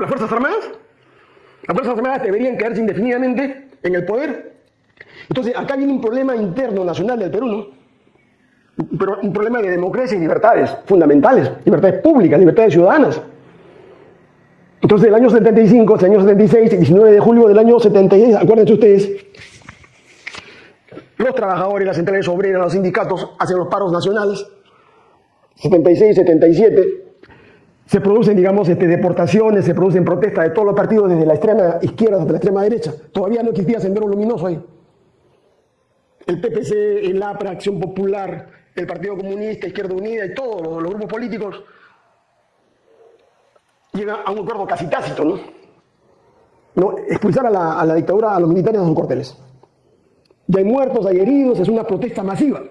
las Fuerzas Armadas. Las Fuerzas Armadas deberían quedarse indefinidamente en el poder. Entonces, acá viene un problema interno nacional del Perú, ¿no? Pero un problema de democracia y libertades fundamentales, libertades públicas, libertades ciudadanas. Entonces, el año 75, el año 76, 19 de julio del año 76, acuérdense ustedes, los trabajadores, las centrales obreras, los sindicatos hacen los paros nacionales, 76, 77, se producen, digamos, este, deportaciones, se producen protestas de todos los partidos, desde la extrema izquierda hasta la extrema derecha. Todavía no existía Sendero Luminoso ahí. El PPC, el APRA, Acción Popular, el Partido Comunista, Izquierda Unida y todos los, grupos políticos llegan a un acuerdo casi tácito, ¿no? no expulsar a la, a dictadura, a los militares de sus cuarteles. Ya hay muertos, hay heridos, es una protesta masiva.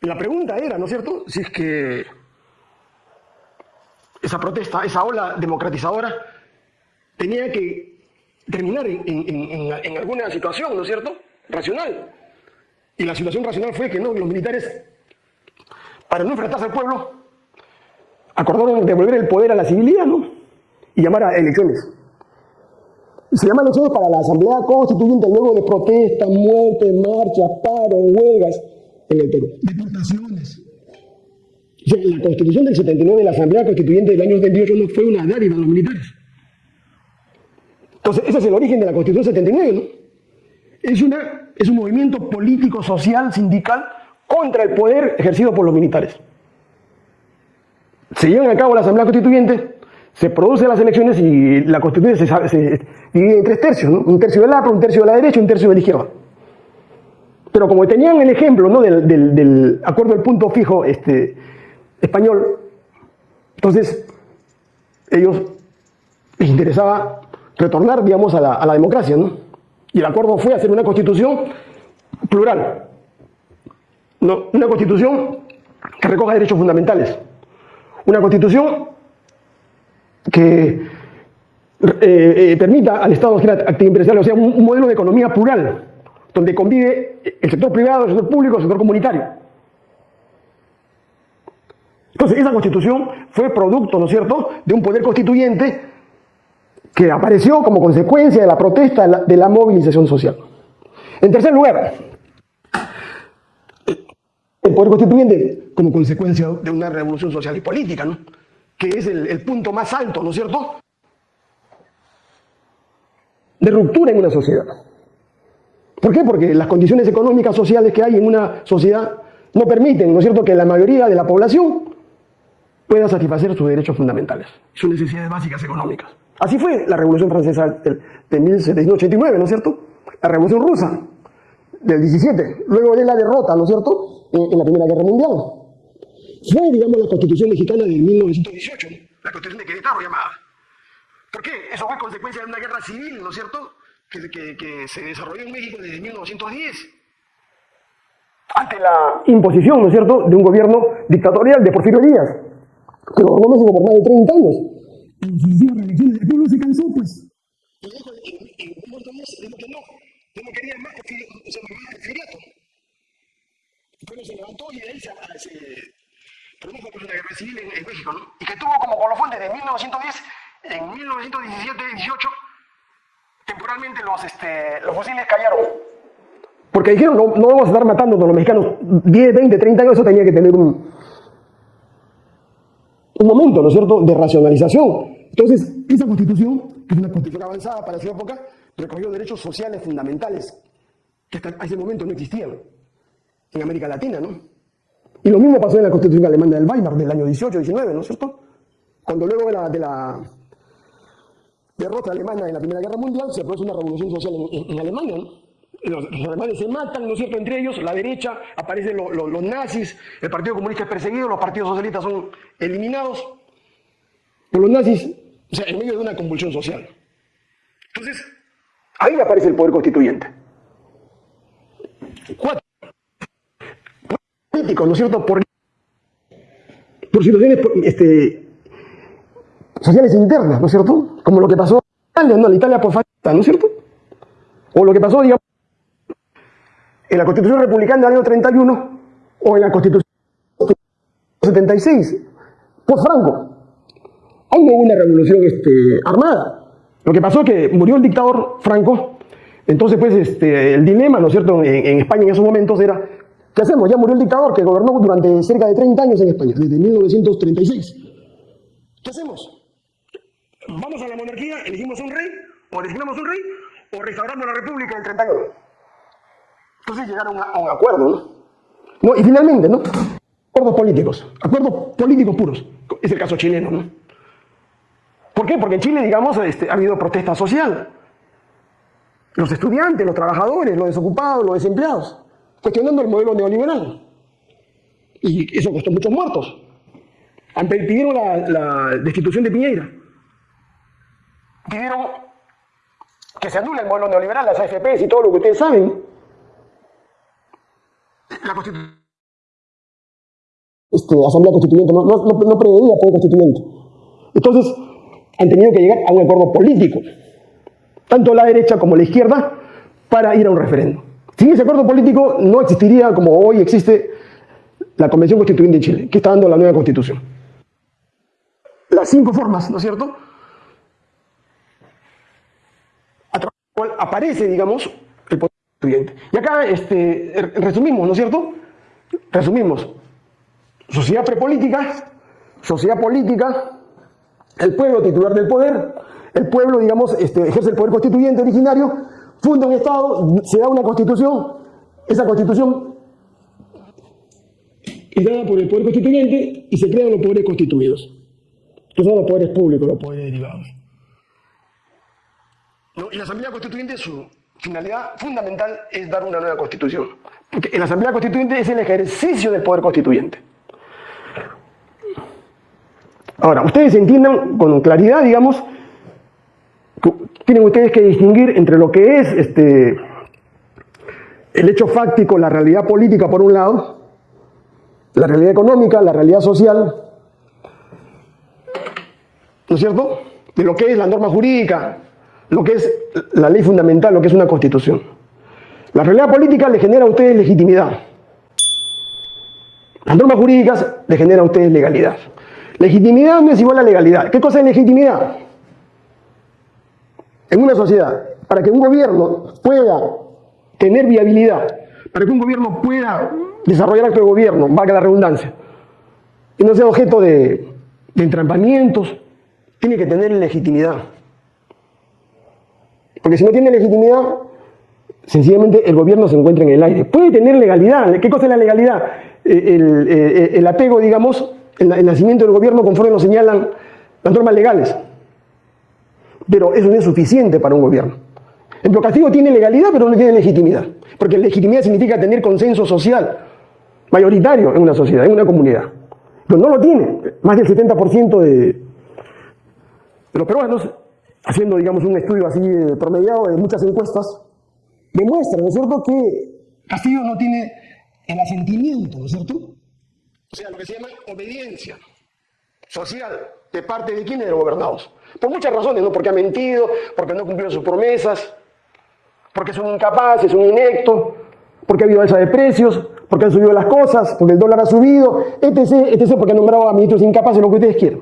La pregunta era, ¿no es cierto?, si es que esa protesta, esa ola democratizadora, tenía que terminar en, alguna situación, ¿no es cierto?, racional. Y la situación racional fue que no, los militares, para no enfrentarse al pueblo, acordaron devolver el poder a la civilidad, ¿no? Y llamar a elecciones. Se llama elecciones para la Asamblea Constituyente luego de protestas, muertes, marchas, paros, huelgas en el Perú. Deportaciones. La constitución del 79 de la Asamblea Constituyente del año 78 no fue una dádiva a los militares. Entonces, ese es el origen de la constitución 79, ¿no? es, una, es un movimiento político, social, sindical contra el poder ejercido por los militares. Se llevan a cabo la Asamblea Constituyente, se producen las elecciones y la Constitución se, divide en tres tercios, un tercio del APRO, un tercio de la derecha y un tercio de la izquierda. Pero como tenían el ejemplo ¿no? del, del, acuerdo del punto fijo este, español, entonces ellos les interesaba retornar, digamos, a la, democracia, ¿no? Y el acuerdo fue hacer una constitución plural, no, una constitución que recoja derechos fundamentales, una constitución que eh, eh, permita al Estado hacer actividad empresarial, o sea, un, modelo de economía plural, donde convive el sector privado, el sector público, el sector comunitario. Entonces, esa constitución fue producto, ¿no es cierto?, de un poder constituyente que apareció como consecuencia de la protesta de la, movilización social. En tercer lugar, el poder constituyente como consecuencia de una revolución social y política, ¿no? que es el, punto más alto, ¿no es cierto?, de ruptura en una sociedad. ¿Por qué? Porque las condiciones económicas, sociales que hay en una sociedad no permiten, ¿no es cierto?, que la mayoría de la población pueda satisfacer sus derechos fundamentales, sus necesidades básicas económicas. Así fue la Revolución Francesa de 1789, ¿no es cierto? La Revolución Rusa del 17, luego de la derrota, ¿no es cierto?, en la Primera Guerra Mundial fue, digamos, la Constitución mexicana de 1918, la Constitución de Querétaro llamada. ¿Por qué? Eso fue consecuencia de una guerra civil, ¿no es cierto?, que, que, se desarrolló en México desde 1910 ante la imposición, ¿no es cierto?, de un gobierno dictatorial de Porfirio Díaz, que gobernó México por más de 30 años. El pueblo se cansó, pues. Y dijo, en, un dijo que no, que no quería más porfiriato. Pueblo se levantó y de ahí se, produjo una guerra civil en, México, ¿no? y que tuvo como colofón desde 1910, en 1917-18, temporalmente los, este, los fusiles cayeron. Porque dijeron, no, no vamos a estar matando a los mexicanos 10, 20, 30 años, eso tenía que tener un, un momento, ¿no es cierto?, de racionalización. Entonces, esa constitución, que es una constitución avanzada para esa época, recogió derechos sociales fundamentales que hasta ese momento no existían en América Latina, ¿no? Y lo mismo pasó en la Constitución alemana del Weimar del año 18-19, ¿no es cierto? Cuando luego de la, de la, derrota alemana en la Primera Guerra Mundial se produce una revolución social en, Alemania, ¿no? Los, alemanes se matan, ¿no es cierto?, entre ellos, la derecha, aparecen los nazis, el Partido Comunista es perseguido, los partidos socialistas son eliminados por los nazis, o sea, en medio de una convulsión social. Entonces, ahí aparece el poder constituyente. Cuatro. ¿no es cierto? Por, por situaciones este, sociales internas, ¿no es cierto? Como lo que pasó en Italia, ¿no? La Italia posfascista, ¿no es cierto? O lo que pasó, digamos, en la Constitución Republicana del año 31 o en la Constitución 76, por Franco. Ahí no hubo una revolución este, armada. Lo que pasó es que murió el dictador Franco, entonces pues este, el dilema, ¿no es cierto?, en España en esos momentos era ¿Qué hacemos? Ya murió el dictador que gobernó durante cerca de 30 años en España, desde 1936. ¿Qué hacemos? ¿Vamos a la monarquía, elegimos un rey, o designamos un rey, o restauramos la república del 31? Entonces llegaron a, un acuerdo, ¿no? Y finalmente, ¿no? Acuerdos políticos, acuerdos políticos puros. Es el caso chileno, ¿no? ¿Por qué? Porque en Chile, digamos, este, ha habido protesta social. Los estudiantes, los trabajadores, los desocupados, los desempleados cuestionando el modelo neoliberal. Y eso costó muchos muertos. Pidieron la, destitución de Piñeira. Pidieron que se anule el modelo neoliberal, las AFPs y todo lo que ustedes saben. La constitución. Este, Asamblea Constituyente no, no, no preveía poder constituyente. Entonces, han tenido que llegar a un acuerdo político, tanto la derecha como la izquierda, para ir a un referéndum. Sin ese acuerdo político no existiría como hoy existe la Convención Constituyente de Chile, que está dando la nueva constitución. Las cinco formas, ¿no es cierto? A través de la cual aparece, digamos, Y acá este, resumimos, ¿no es cierto? Resumimos. Sociedad prepolítica, sociedad política, el pueblo titular del poder, el pueblo, digamos, este, ejerce el poder constituyente originario, funda un Estado, se da una constitución, esa constitución es dada por el poder constituyente y se crean los poderes constituidos, que son los poderes públicos, los poderes derivados. y la Asamblea Constituyente, su finalidad fundamental es dar una nueva constitución. Porque la Asamblea Constituyente es el ejercicio del poder constituyente. Ahora, ustedes entiendan con claridad, digamos, tienen ustedes que distinguir entre lo que es este, el hecho fáctico, la realidad política por un lado, la realidad económica, la realidad social, ¿no es cierto? De lo que es la norma jurídica, lo que es la ley fundamental, lo que es una constitución. La realidad política le genera a ustedes legitimidad. Las normas jurídicas le generan a ustedes legalidad. Legitimidad no es igual a legalidad. ¿Qué cosa es legitimidad? En una sociedad, para que un gobierno pueda tener viabilidad, para que un gobierno pueda desarrollar acto de gobierno, valga la redundancia, y no sea objeto de, de entrampamientos, tiene que tener legitimidad. Porque si no tiene legitimidad, sencillamente el gobierno se encuentra en el aire. Puede tener legalidad. ¿Qué cosa es la legalidad? Eh, eh, el, apego, digamos, el, nacimiento del gobierno conforme lo señalan las normas legales. Pero eso no es suficiente para un gobierno. El Castillo tiene legalidad, pero no tiene legitimidad. Porque legitimidad significa tener consenso social mayoritario en una sociedad, en una comunidad. Pero no lo tiene. Más del 70% de, de los peruanos haciendo, digamos, un estudio así eh, promediado de muchas encuestas, demuestra, ¿no es cierto?, que Castillo no tiene el asentimiento, ¿no es cierto? O sea, lo que se llama obediencia social de parte de quienes de gobernados. Por muchas razones, ¿no? Porque ha mentido, porque no cumplió sus promesas, porque es un incapaz, es un inecto, porque ha habido alza de precios, porque han subido las cosas, porque el dólar ha subido, etc., etc., porque han nombrado a ministros incapaces, lo que ustedes quieran.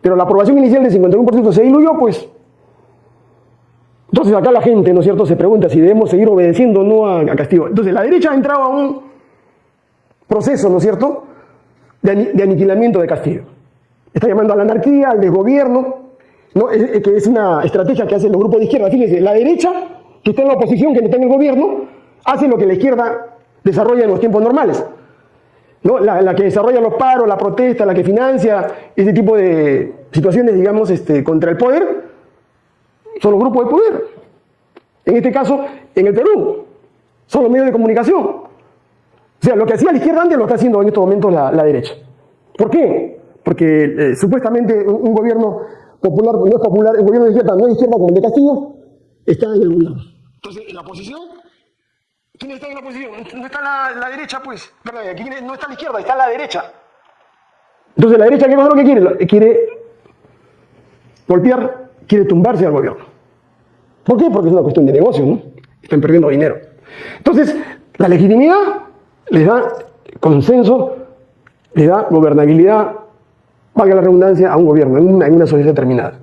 Pero la aprobación inicial del 51% se diluyó, pues entonces acá la gente, ¿no es cierto?, se pregunta si debemos seguir obedeciendo o no a, Castillo. Entonces la derecha ha entrado a un proceso, ¿no es cierto?, de, aniquilamiento de Castillo. Está llamando a la anarquía, al desgobierno, ¿no? que es una estrategia que hacen los grupos de izquierda. Fíjense, la derecha, que está en la oposición, que está en el gobierno, hace lo que la izquierda desarrolla en los tiempos normales. ¿no? La, la, que desarrolla los paros, la protesta, la que financia ese tipo de situaciones, digamos, este, contra el poder, son los grupos de poder. En este caso, en el Perú, son los medios de comunicación. O sea, lo que hacía la izquierda antes lo está haciendo en estos momentos la, derecha. ¿Por qué? Porque eh, supuestamente un, gobierno popular no es popular, el gobierno de izquierda no es izquierda como el de Castillo, está en el gobierno. Entonces, en la oposición, ¿quién está en la oposición? No está la, derecha, pues. Aquí no está la izquierda, está la derecha. Entonces, la derecha, ¿qué es lo que quiere? Quiere golpear quiere tumbarse al gobierno. ¿Por qué? Porque es una cuestión de negocio, ¿no? Están perdiendo dinero. Entonces, la legitimidad les da consenso, le da gobernabilidad, valga la redundancia, a un gobierno, en una, sociedad determinada.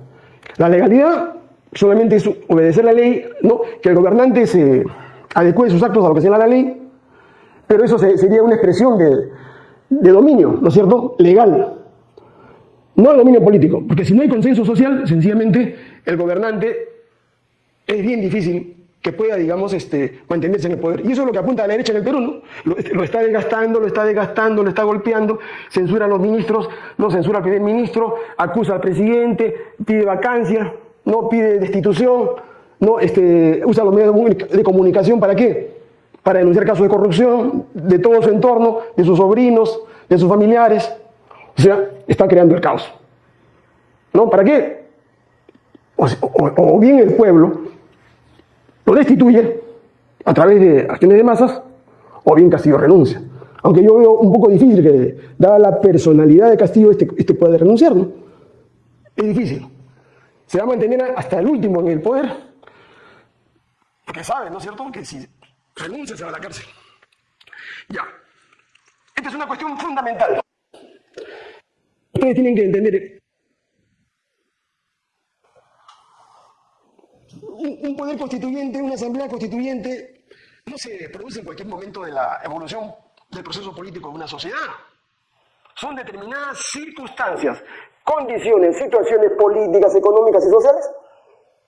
La legalidad solamente es obedecer la ley, ¿no? que el gobernante se adecue sus actos a lo que señala la ley, pero eso sería una expresión de, de dominio, ¿no es cierto?, legal. No al dominio político, porque si no hay consenso social, sencillamente el gobernante es bien difícil que pueda, digamos, este, mantenerse en el poder. Y eso es lo que apunta a la derecha en el Perú, ¿no? Lo, está desgastando, lo está desgastando, lo está golpeando, censura a los ministros, no censura al primer ministro, acusa al presidente, pide vacancia, no pide destitución, no este, usa los medios de comunicación para qué? Para denunciar casos de corrupción de todo su entorno, de sus sobrinos, de sus familiares. O sea, está creando el caos. ¿No? ¿Para qué? O, bien el pueblo lo destituye a través de acciones de masas, o bien Castillo renuncia. Aunque yo veo un poco difícil que, dada la personalidad de Castillo, este, este pueda renunciar, ¿no? Es difícil. Se va a mantener hasta el último en el poder, porque sabe, ¿no es cierto?, que si renuncia se va a la cárcel. Ya. Esta es una cuestión fundamental. Ustedes tienen que entender. Un, poder constituyente, una asamblea constituyente, no se produce en cualquier momento de la evolución del proceso político de una sociedad. Son determinadas circunstancias, condiciones, situaciones políticas, económicas y sociales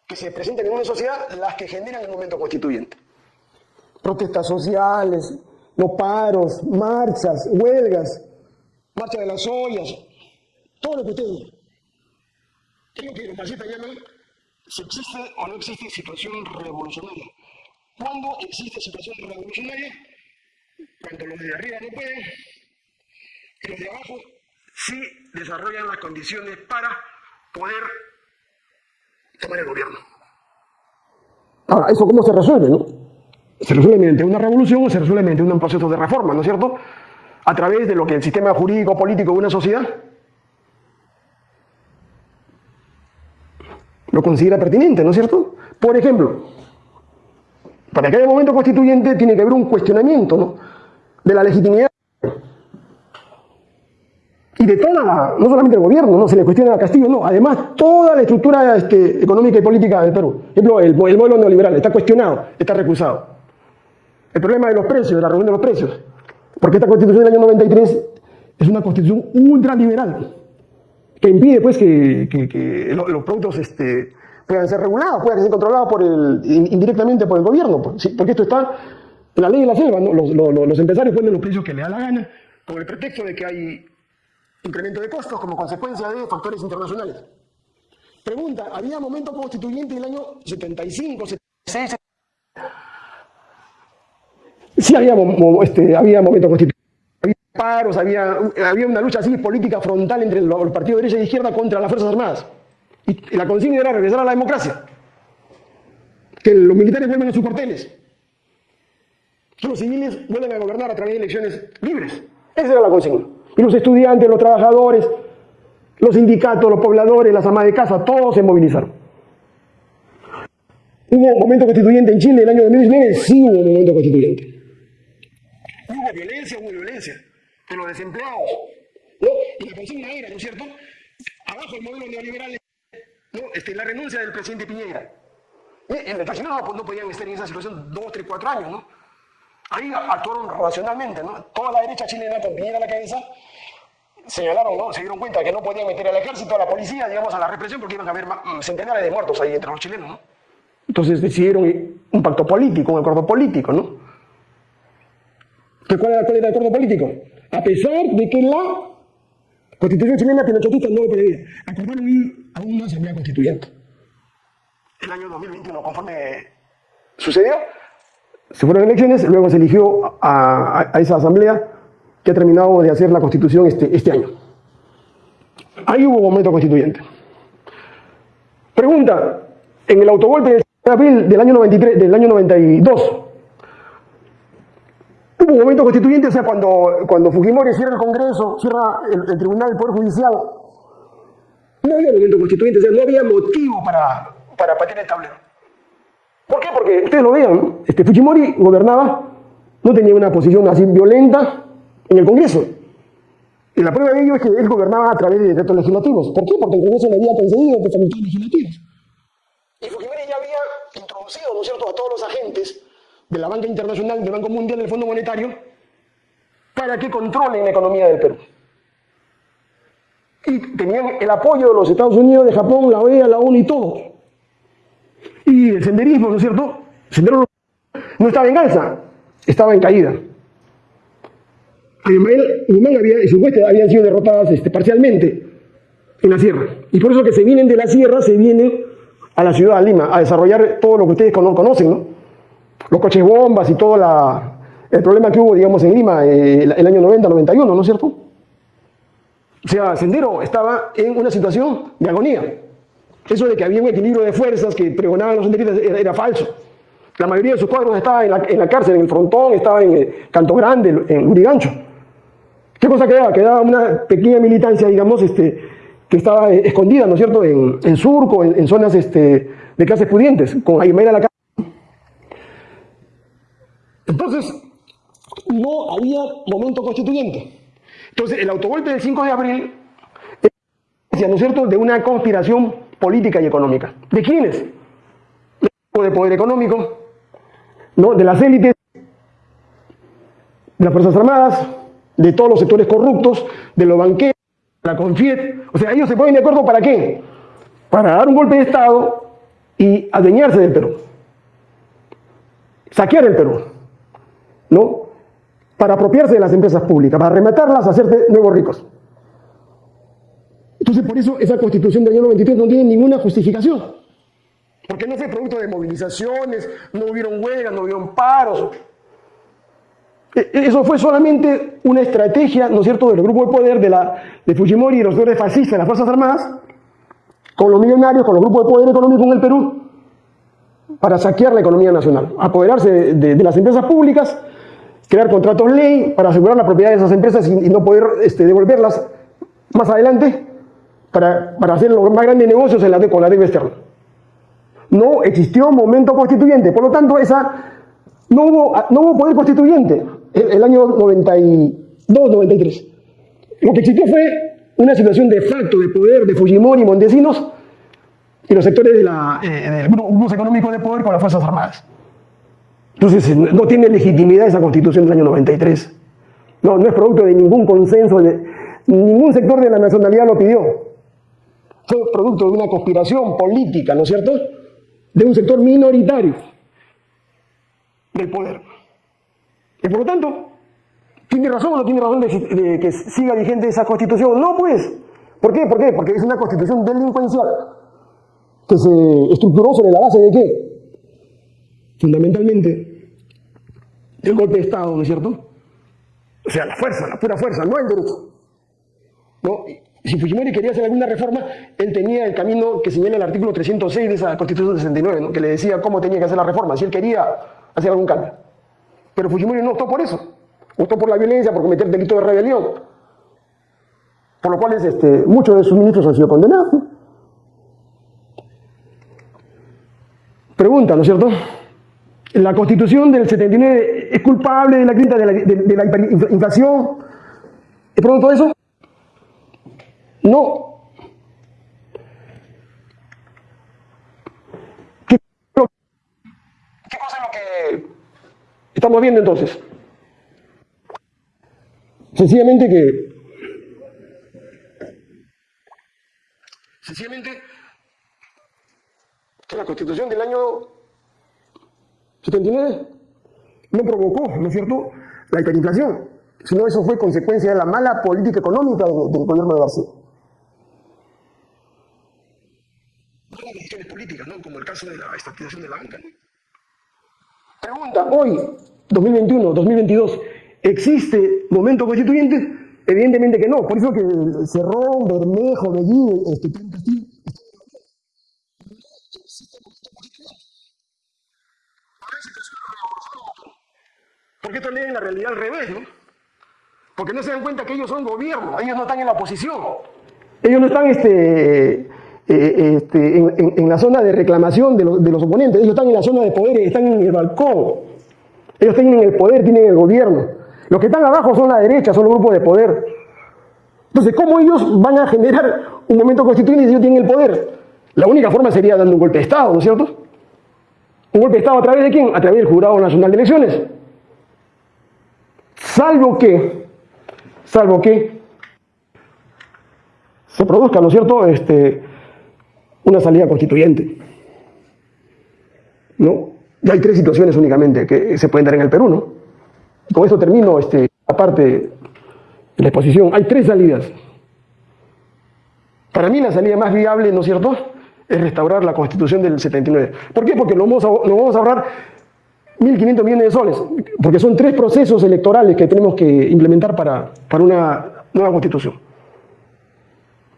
que se presentan en una sociedad las que generan el momento constituyente. Protestas sociales, los paros, marchas, huelgas, marcha de las ollas, todo lo que ustedes Creo que los marxistas llaman si existe o no existe situación revolucionaria. ¿Cuándo existe situación revolucionaria? Cuando los de arriba no pueden, y los de abajo sí desarrollan las condiciones para poder tomar el gobierno. Ahora, ¿eso cómo se resuelve, no? Se resuelve mediante una revolución o se resuelve mediante un proceso de reforma, ¿no es cierto? A través de lo que el sistema jurídico político de una sociedad lo considera pertinente, ¿no es cierto? Por ejemplo, para que haya momento constituyente tiene que haber un cuestionamiento ¿no? de la legitimidad y de toda la, no solamente el gobierno, no se le cuestiona a Castillo, no, además toda la estructura este, económica y política del Perú. Por ejemplo, el, el, modelo neoliberal está cuestionado, está recusado. El problema de los precios, de la reunión de los precios, porque esta constitución del año 93 es una constitución ultraliberal, que impide pues que, los productos este, puedan ser regulados, puedan ser controlados por el, indirectamente por el gobierno, porque esto está en la ley de la selva, los, empresarios ponen los precios que les da la gana, con el pretexto de que hay incremento de costos como consecuencia de factores internacionales. Pregunta, ¿había momento constituyente en el año 75, 76? Sí había, este, había momento constituyente. Paros, había, había una lucha así política frontal entre los partidos de derecha e izquierda contra las Fuerzas Armadas. Y la consigna era regresar a la democracia. Que los militares vuelvan a sus cuarteles. Que los civiles vuelvan a gobernar a través de elecciones libres. Esa era la consigna. Y los estudiantes, los trabajadores, los sindicatos, los pobladores, las amas de casa, todos se movilizaron. ¿Hubo un momento constituyente en Chile en el año 2019? Sí hubo un momento constituyente. Hubo violencia, hubo violencia. De los desempleados. ¿no? Y la consigna era, ¿no es cierto? Abajo el modelo neoliberal, ¿no? este, la renuncia del presidente Piñera. En el no, pues no podían estar en esa situación dos, tres, cuatro años, ¿no? Ahí actuaron racionalmente, ¿no? Toda la derecha chilena con Piñera a la cabeza señalaron, ¿no? Se dieron cuenta que no podían meter al ejército, a la policía, digamos, a la represión, porque iban a haber mm, centenares de muertos ahí entre los chilenos, ¿no? Entonces decidieron un pacto político, un acuerdo político, ¿no? ¿Cuál era, el acuerdo político? A pesar de que la constitución chilena pinochetista no lo pedía, acordaron ir a una asamblea constituyente. El año 2021, conforme sucedió, se fueron elecciones, luego se eligió a, esa asamblea que ha terminado de hacer la constitución este, este año. Ahí hubo momento constituyente. Pregunta, en el autogolpe de abril del año 93, del año 92, hubo un momento constituyente, o sea, cuando, cuando Fujimori cierra el Congreso, cierra el, Tribunal del Poder Judicial, no había momento constituyente, o sea, no había motivo para, para patear el tablero. ¿Por qué? Porque ustedes lo vean, este, Fujimori gobernaba, no tenía una posición así violenta en el Congreso. Y la prueba de ello es que él gobernaba a través de decretos legislativos. ¿Por qué? Porque el Congreso le había concedido facultades legislativas. Y Fujimori ya había introducido, ¿no es cierto?, a todos los agentes de la banca internacional, del Banco Mundial, del Fondo Monetario, para que controlen la economía del Perú. Y tenían el apoyo de los Estados Unidos, de Japón, la OEA, la ONU y todo. Y el senderismo, ¿no es cierto? El sendero no estaba en alza, estaba en caída. Humán había, y sus huestes habían sido derrotadas este, parcialmente en la sierra. Y por eso que se vienen de la sierra, se vienen a la ciudad de Lima a desarrollar todo lo que ustedes conocen, ¿no? Los coches bombas y todo la, el problema que hubo, digamos, en Lima eh, el, año 90, 91, ¿no es cierto? O sea, Sendero estaba en una situación de agonía. Eso de que había un equilibrio de fuerzas que pregonaban los senderistas era, falso. La mayoría de sus cuadros estaba en la, cárcel, en el frontón, estaba en eh, Canto Grande, en Urigancho. ¿Qué cosa quedaba? Quedaba una pequeña militancia, digamos, este, que estaba eh, escondida, ¿no es cierto?, en, Surco, en, zonas este, de clases pudientes, con Aymara la. Entonces, no había momento constituyente. Entonces, el autogolpe del 5 de abril es, ¿no es cierto?, de una conspiración política y económica. ¿De quiénes? De poder económico, ¿no? de las élites, de las Fuerzas Armadas, de todos los sectores corruptos, de los banqueros, de la Confiet. O sea, ellos se ponen de acuerdo para qué? Para dar un golpe de Estado y adueñarse del Perú, saquear el Perú, ¿no? Para apropiarse de las empresas públicas, para rematarlas, hacerse nuevos ricos. Entonces, por eso esa constitución del año 93 no tiene ninguna justificación. Porque no fue producto de movilizaciones, no hubieron huelgas, no hubieron paros. E, e, eso fue solamente una estrategia, ¿no es cierto?, del grupo de poder de, la, de Fujimori y los señores fascistas de las Fuerzas Armadas, con los millonarios, con los grupos de poder económico en el Perú, para saquear la economía nacional, apoderarse de, las empresas públicas, crear contratos ley para asegurar la propiedad de esas empresas y, no poder este, devolverlas más adelante para, hacer los más grandes negocios en la, con la deuda externa. No existió momento constituyente, por lo tanto esa, no, hubo, no hubo poder constituyente el, el año 92-93. Lo que existió fue una situación de facto de poder de Fujimori y Montesinos y los sectores de la, eh, del grupo económico de poder con las Fuerzas Armadas. Entonces, no tiene legitimidad esa constitución del año 93. No, no es producto de ningún consenso, de, ningún sector de la nacionalidad lo pidió. Fue producto de una conspiración política, ¿no es cierto?, de un sector minoritario del poder. Y por lo tanto, ¿tiene razón o no tiene razón de, que siga vigente esa constitución? No, pues. ¿Por qué? ¿Por qué? Porque es una constitución delincuencial que se estructuró sobre la base de qué? Fundamentalmente, del golpe de Estado, ¿no es cierto? O sea, la fuerza, la pura fuerza, no el derecho. ¿No? Si Fujimori quería hacer alguna reforma, él tenía el camino que señala el artículo 306 de esa Constitución de 69, ¿no? que le decía cómo tenía que hacer la reforma, si él quería hacer algún cambio. Pero Fujimori no optó por eso, optó por la violencia, por cometer delito de rebelión, por lo cual este, muchos de sus ministros han sido condenados. Pregunta, ¿no es cierto? La constitución del 79 es culpable de la de la, de, la hiperinflación. ¿Es producto de eso? No. ¿Qué, cosa es lo que estamos viendo entonces? Sencillamente que sencillamente que la constitución del año 79 no provocó, ¿no es cierto?, la hiperinflación, sino eso fue consecuencia de la mala política económica del, gobierno de García. Las decisiones políticas, ¿no? Como el caso de la estatización de la banca. Pregunta, hoy, 2021, 2022, ¿existe momento constituyente? Evidentemente que no, por eso que Cerrón, Bermejo, Bellido, este, Porque esto leen la realidad al revés, ¿no? Porque no se dan cuenta que ellos son gobierno, ellos no están en la oposición. Ellos no están este, eh, este, en, la zona de reclamación de, de, los oponentes, ellos están en la zona de poder, están en el balcón. Ellos tienen el poder, tienen el gobierno. Los que están abajo son la derecha, son los grupos de poder. Entonces, ¿cómo ellos van a generar un momento constituyente si ellos tienen el poder? La única forma sería dando un golpe de Estado, ¿no es cierto? ¿Un golpe de Estado a través de quién? A través del Jurado Nacional de Elecciones. Salvo que, salvo que se produzca, ¿no es cierto?, este, una salida constituyente. ¿No? Y hay tres situaciones únicamente que se pueden dar en el Perú, ¿no? Con eso termino, este, aparte de la exposición. Hay tres salidas. Para mí la salida más viable, ¿no es cierto?, es restaurar la constitución del 79. ¿Por qué? Porque lo vamos a, lo vamos a ahorrar 1.500 millones de soles, porque son tres procesos electorales que tenemos que implementar para, para una nueva constitución.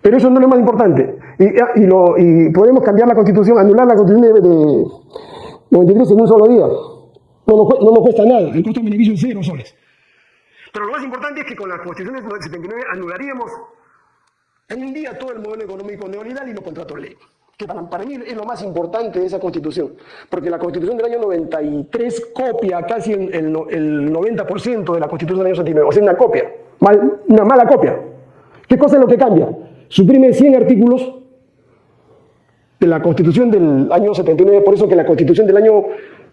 Pero eso no es lo más importante. Y, y, podemos cambiar la constitución, anular la constitución de, 93 en un solo día. No nos, no nos cuesta nada, el costo de beneficio es cero soles. Pero lo más importante es que con la constitución del 79 anularíamos en un día todo el modelo económico neoliberal y los contratos ley que para, mí es lo más importante de esa constitución, porque la constitución del año 93 copia casi el, el, 90% de la constitución del año 79, o sea, una copia, mal, una mala copia. ¿Qué cosa es lo que cambia? Suprime 100 artículos de la constitución del año 79, por eso que la constitución del año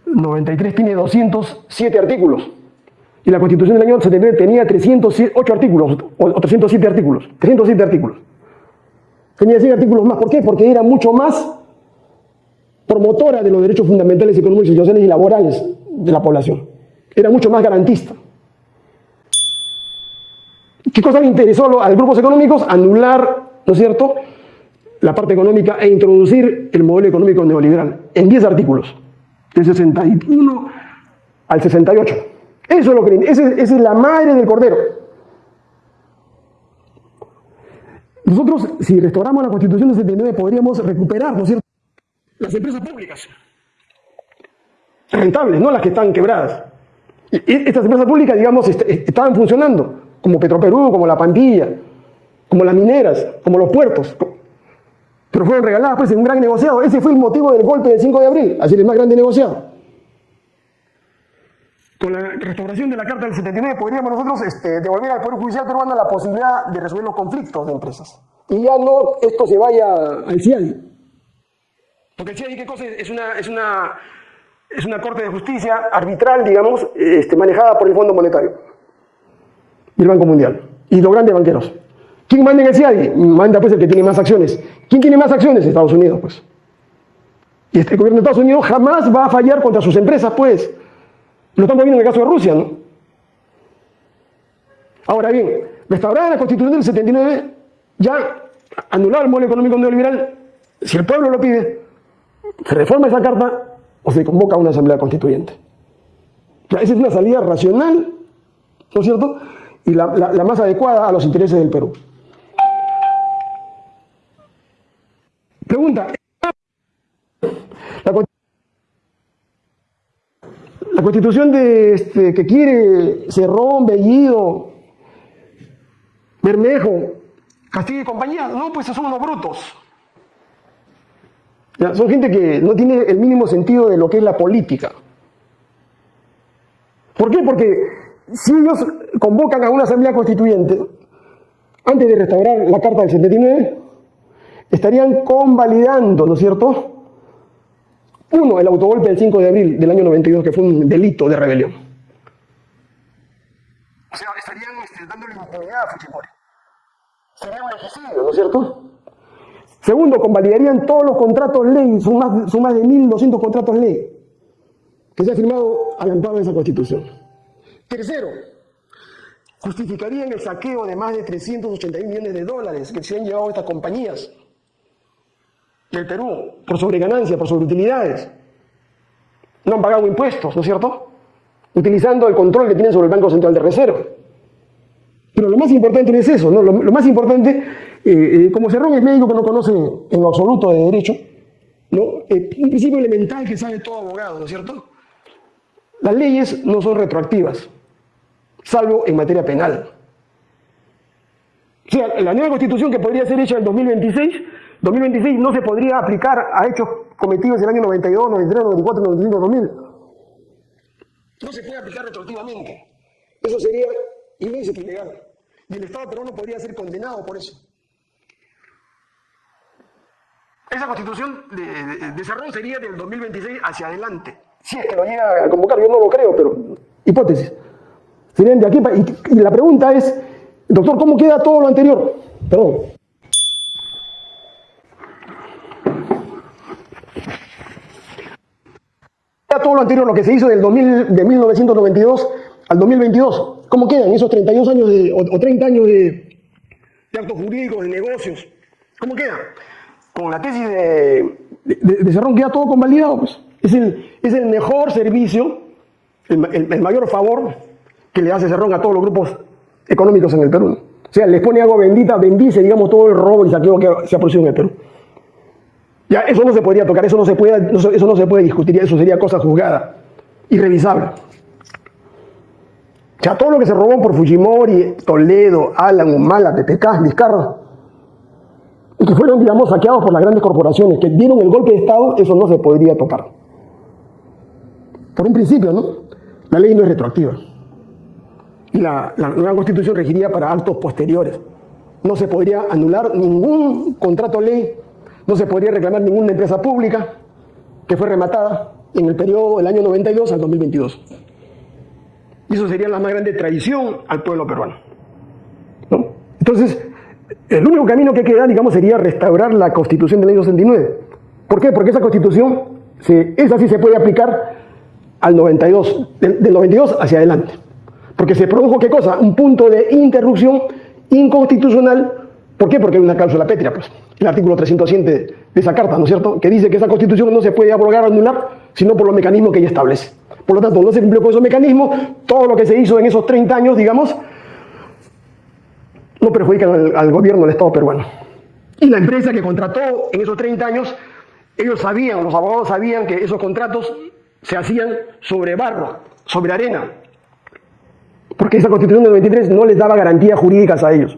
93 tiene 207 artículos. Y la constitución del año 79 tenía 308 artículos, o 307 artículos, 307 artículos. Tenía 100 artículos más. ¿Por qué? Porque era mucho más promotora de los derechos fundamentales económicos, sociales y laborales de la población. Era mucho más garantista. ¿Qué cosa le interesó a los grupos económicos? Anular, ¿no es cierto?, la parte económica e introducir el modelo económico neoliberal en 10 artículos, del 61 al 68. Eso es lo que esa es la madre del cordero. Nosotros, si restauramos la Constitución del 79, podríamos recuperar, ¿no es cierto?, las empresas públicas rentables, no las que están quebradas. Estas empresas públicas, digamos, estaban funcionando, como Petroperú, como La Pandilla, como las mineras, como los puertos, pero fueron regaladas pues en un gran negociado. Ese fue el motivo del golpe del 5 de abril, así el más grande negociado. Con la restauración de la Carta del 79 podríamos nosotros este, devolver al Poder Judicial peruano la posibilidad de resolver los conflictos de empresas. Y ya no esto se vaya al CIADI. Porque el CIADI, ¿qué cosa es? Una, es una, es una corte de justicia arbitral, digamos, este, manejada por el Fondo Monetario y el Banco Mundial y los grandes banqueros. ¿Quién manda en el CIADI? Manda pues el que tiene más acciones. ¿Quién tiene más acciones? Estados Unidos, pues. Y este gobierno de Estados Unidos jamás va a fallar contra sus empresas, pues. Lo estamos viendo en el caso de Rusia, ¿no? Ahora bien, restaurada la Constitución del 79, ya anulado el modelo económico neoliberal, si el pueblo lo pide, se reforma esa carta o se convoca a una asamblea constituyente. esa es una salida racional, ¿no es cierto? Y la, la más adecuada a los intereses del Perú. Pregunta. La, constitución de, este, que quiere Cerrón, Bellido, Bermejo, Castillo y compañía, no, pues son unos brutos. son gente que no tiene el mínimo sentido de lo que es la política. ¿Por qué? Porque si ellos convocan a una asamblea constituyente, antes de restaurar la Carta del 79, estarían convalidando, ¿no es cierto? Uno, el autogolpe del 5 de abril del año 92, que fue un delito de rebelión. O sea, estarían este, dándole impunidad a Fujimori. Sería un ejercicio, ¿no es cierto? Segundo, convalidarían todos los contratos ley, son más, son más de 1.200 contratos ley que se ha firmado al amparo de esa constitución. Tercero, justificarían el saqueo de más de 381 millones de dólares que se han llevado estas compañías del Perú por sobreganancia, por sobreutilidades. No han pagado impuestos, ¿no es cierto? Utilizando el control que tienen sobre el Banco Central de Reserva. Pero lo más importante no es eso, ¿no? Lo, más importante, eh, eh, como Cerrón es médico que no conoce en lo absoluto de derecho, ¿no? Eh, un principio elemental que sabe todo abogado, ¿no es cierto? Las leyes no son retroactivas, salvo en materia penal. O sea, la nueva constitución que podría ser hecha en 2026 2026 no se podría aplicar a hechos cometidos en el año 92, 93, 94, 95, 2000. No se puede aplicar retroactivamente. Eso sería ilícito, ilegal. Y el Estado peruano podría ser condenado por eso. Esa constitución de, de, sería del 2026 hacia adelante. Si es que lo llega a convocar, yo no lo creo, pero hipótesis. Serían de aquí y, y la pregunta es, doctor, ¿cómo queda todo lo anterior? Perdón. Todo lo anterior, lo que se hizo del 2000, de 1992 al 2022. ¿Cómo quedan esos 32 años de, o, 30 años de, actos jurídicos, de negocios? ¿Cómo queda? Con la tesis de, de, Cerrón queda todo convalidado. Pues. Es, el, es el mejor servicio, el, mayor favor que le hace Cerrón a todos los grupos económicos en el Perú. O sea, les pone agua bendita, bendice, digamos, todo el robo y saqueo que se ha producido en el Perú. Ya, eso no se podría tocar, eso no se puede, eso no se puede discutir, eso sería cosa juzgada, irrevisable. O sea, todo lo que se robó por Fujimori, Toledo, Alan, Humala, PPK, Vizcarra, y que fueron, digamos, saqueados por las grandes corporaciones que dieron el golpe de Estado, eso no se podría tocar. Por un principio, ¿no? La ley no es retroactiva. Y la, la nueva constitución regiría para actos posteriores. No se podría anular ningún contrato ley no se podría reclamar ninguna empresa pública que fue rematada en el periodo del año 92 al 2022. Y eso sería la más grande traición al pueblo peruano. Entonces, el único camino que queda, digamos, sería restaurar la constitución del año 69. ¿Por qué? Porque esa constitución esa sí se puede aplicar al 92, del, del 92 hacia adelante. Porque se produjo, ¿qué cosa? Un punto de interrupción inconstitucional. ¿Por qué? Porque hay una cláusula pétrea, pues. El artículo 300 de, esa carta, ¿no es cierto? Que dice que esa constitución no se puede abrogar o anular, sino por los mecanismos que ella establece. Por lo tanto, no se cumplió con esos mecanismos. Todo lo que se hizo en esos 30 años, digamos, no perjudican al, al gobierno del Estado peruano. Y la empresa que contrató en esos 30 años, ellos sabían, los abogados sabían que esos contratos se hacían sobre barro, sobre arena, porque esa constitución del 93 no les daba garantías jurídicas a ellos.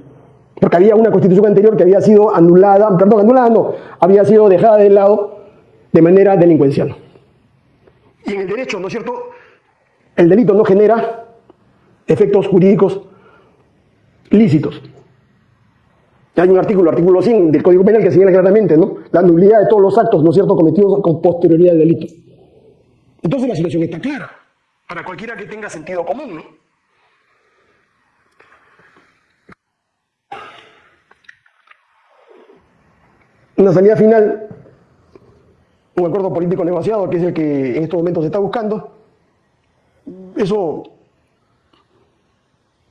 Porque había una constitución anterior que había sido anulada, perdón, anulada no, había sido dejada de lado de manera delincuencial. Y en el derecho, ¿no es cierto? El delito no genera efectos jurídicos lícitos. Hay un artículo, artículo 100 del Código Penal que señala claramente, ¿no? La nulidad de todos los actos, ¿no es cierto?, cometidos con posterioridad del delito. Entonces la situación está clara, para cualquiera que tenga sentido común, ¿no? Una salida final, un acuerdo político negociado, que es el que en estos momentos se está buscando. Eso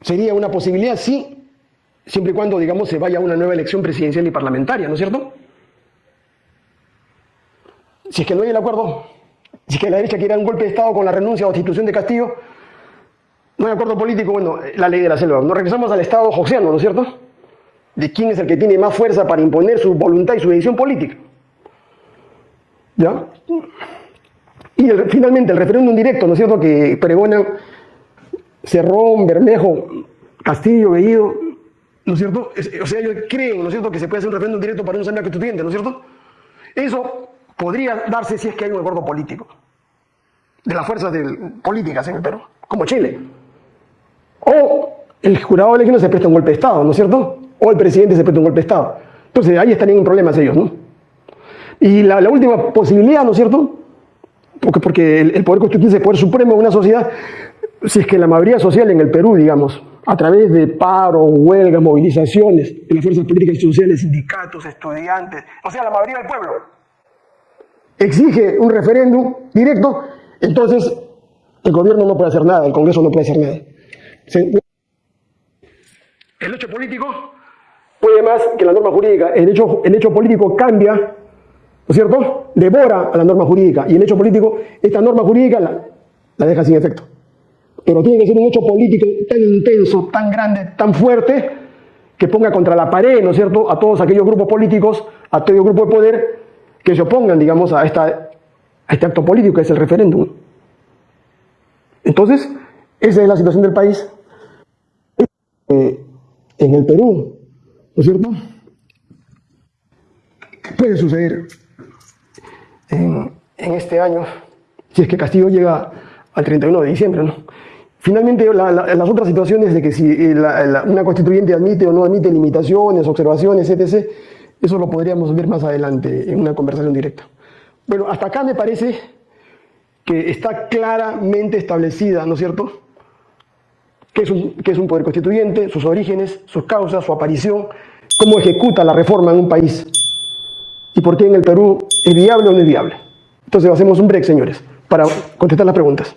sería una posibilidad, sí, siempre y cuando, digamos, se vaya a una nueva elección presidencial y parlamentaria, ¿no es cierto? Si es que no hay el acuerdo, si es que la derecha quiere un golpe de Estado con la renuncia o destitución de Castillo, no hay acuerdo político, bueno, la ley de la selva. Nos regresamos al Estado joxiano, ¿no es cierto? De quién es el que tiene más fuerza para imponer su voluntad y su decisión política. ¿Ya? Y finalmente el referéndum directo, ¿no es cierto?, que pregonan Cerrón, Bermejo, Castillo, Bellido, ¿no es cierto? o sea, ellos creen, ¿no es cierto?, que se puede hacer un referéndum directo para un asamblea constituyente, ¿no es cierto? Eso podría darse si es que hay un acuerdo político de las fuerzas políticas en el Perú, como Chile. O el jurado elecciones se presta un golpe de Estado, ¿no es cierto? O el presidente se presta un golpe de Estado. Entonces ahí estarían en problemas ellos, ¿no? Y la, última posibilidad, ¿no es cierto? Porque, porque el, poder constituyente es el poder supremo de una sociedad, si es que la mayoría social en el Perú, digamos, a través de paro, huelgas, movilizaciones, de las fuerzas políticas y sociales, sindicatos, estudiantes, o sea, la mayoría del pueblo, exige un referéndum directo, entonces el gobierno no puede hacer nada, el Congreso no puede hacer nada. El hecho político puede más que la norma jurídica. El hecho, el hecho político cambia, ¿no es cierto? Devora a la norma jurídica. Y el hecho político, esta norma jurídica la, deja sin efecto. Pero tiene que ser un hecho político tan intenso, tan grande, tan fuerte, que ponga contra la pared, ¿no es cierto?, a todos aquellos grupos políticos, a todo grupo de poder que se opongan, digamos, a, esta, a este acto político que es el referéndum. Entonces, esa es la situación del país. Eh, en el Perú, ¿no es cierto? Puede suceder en, este año, si es que Castillo llega al 31 de diciembre. Finalmente, las otras situaciones de que si eh, una constituyente admite o no admite limitaciones, observaciones, etc., eso lo podríamos ver más adelante en una conversación directa. Bueno, hasta acá me parece que está claramente establecida, ¿no es cierto?, qué es, un, es un poder constituyente, sus orígenes, sus causas, su aparición, cómo ejecuta la reforma en un país y por qué en el Perú es viable o no es viable. Entonces hacemos un break, señores, para contestar las preguntas.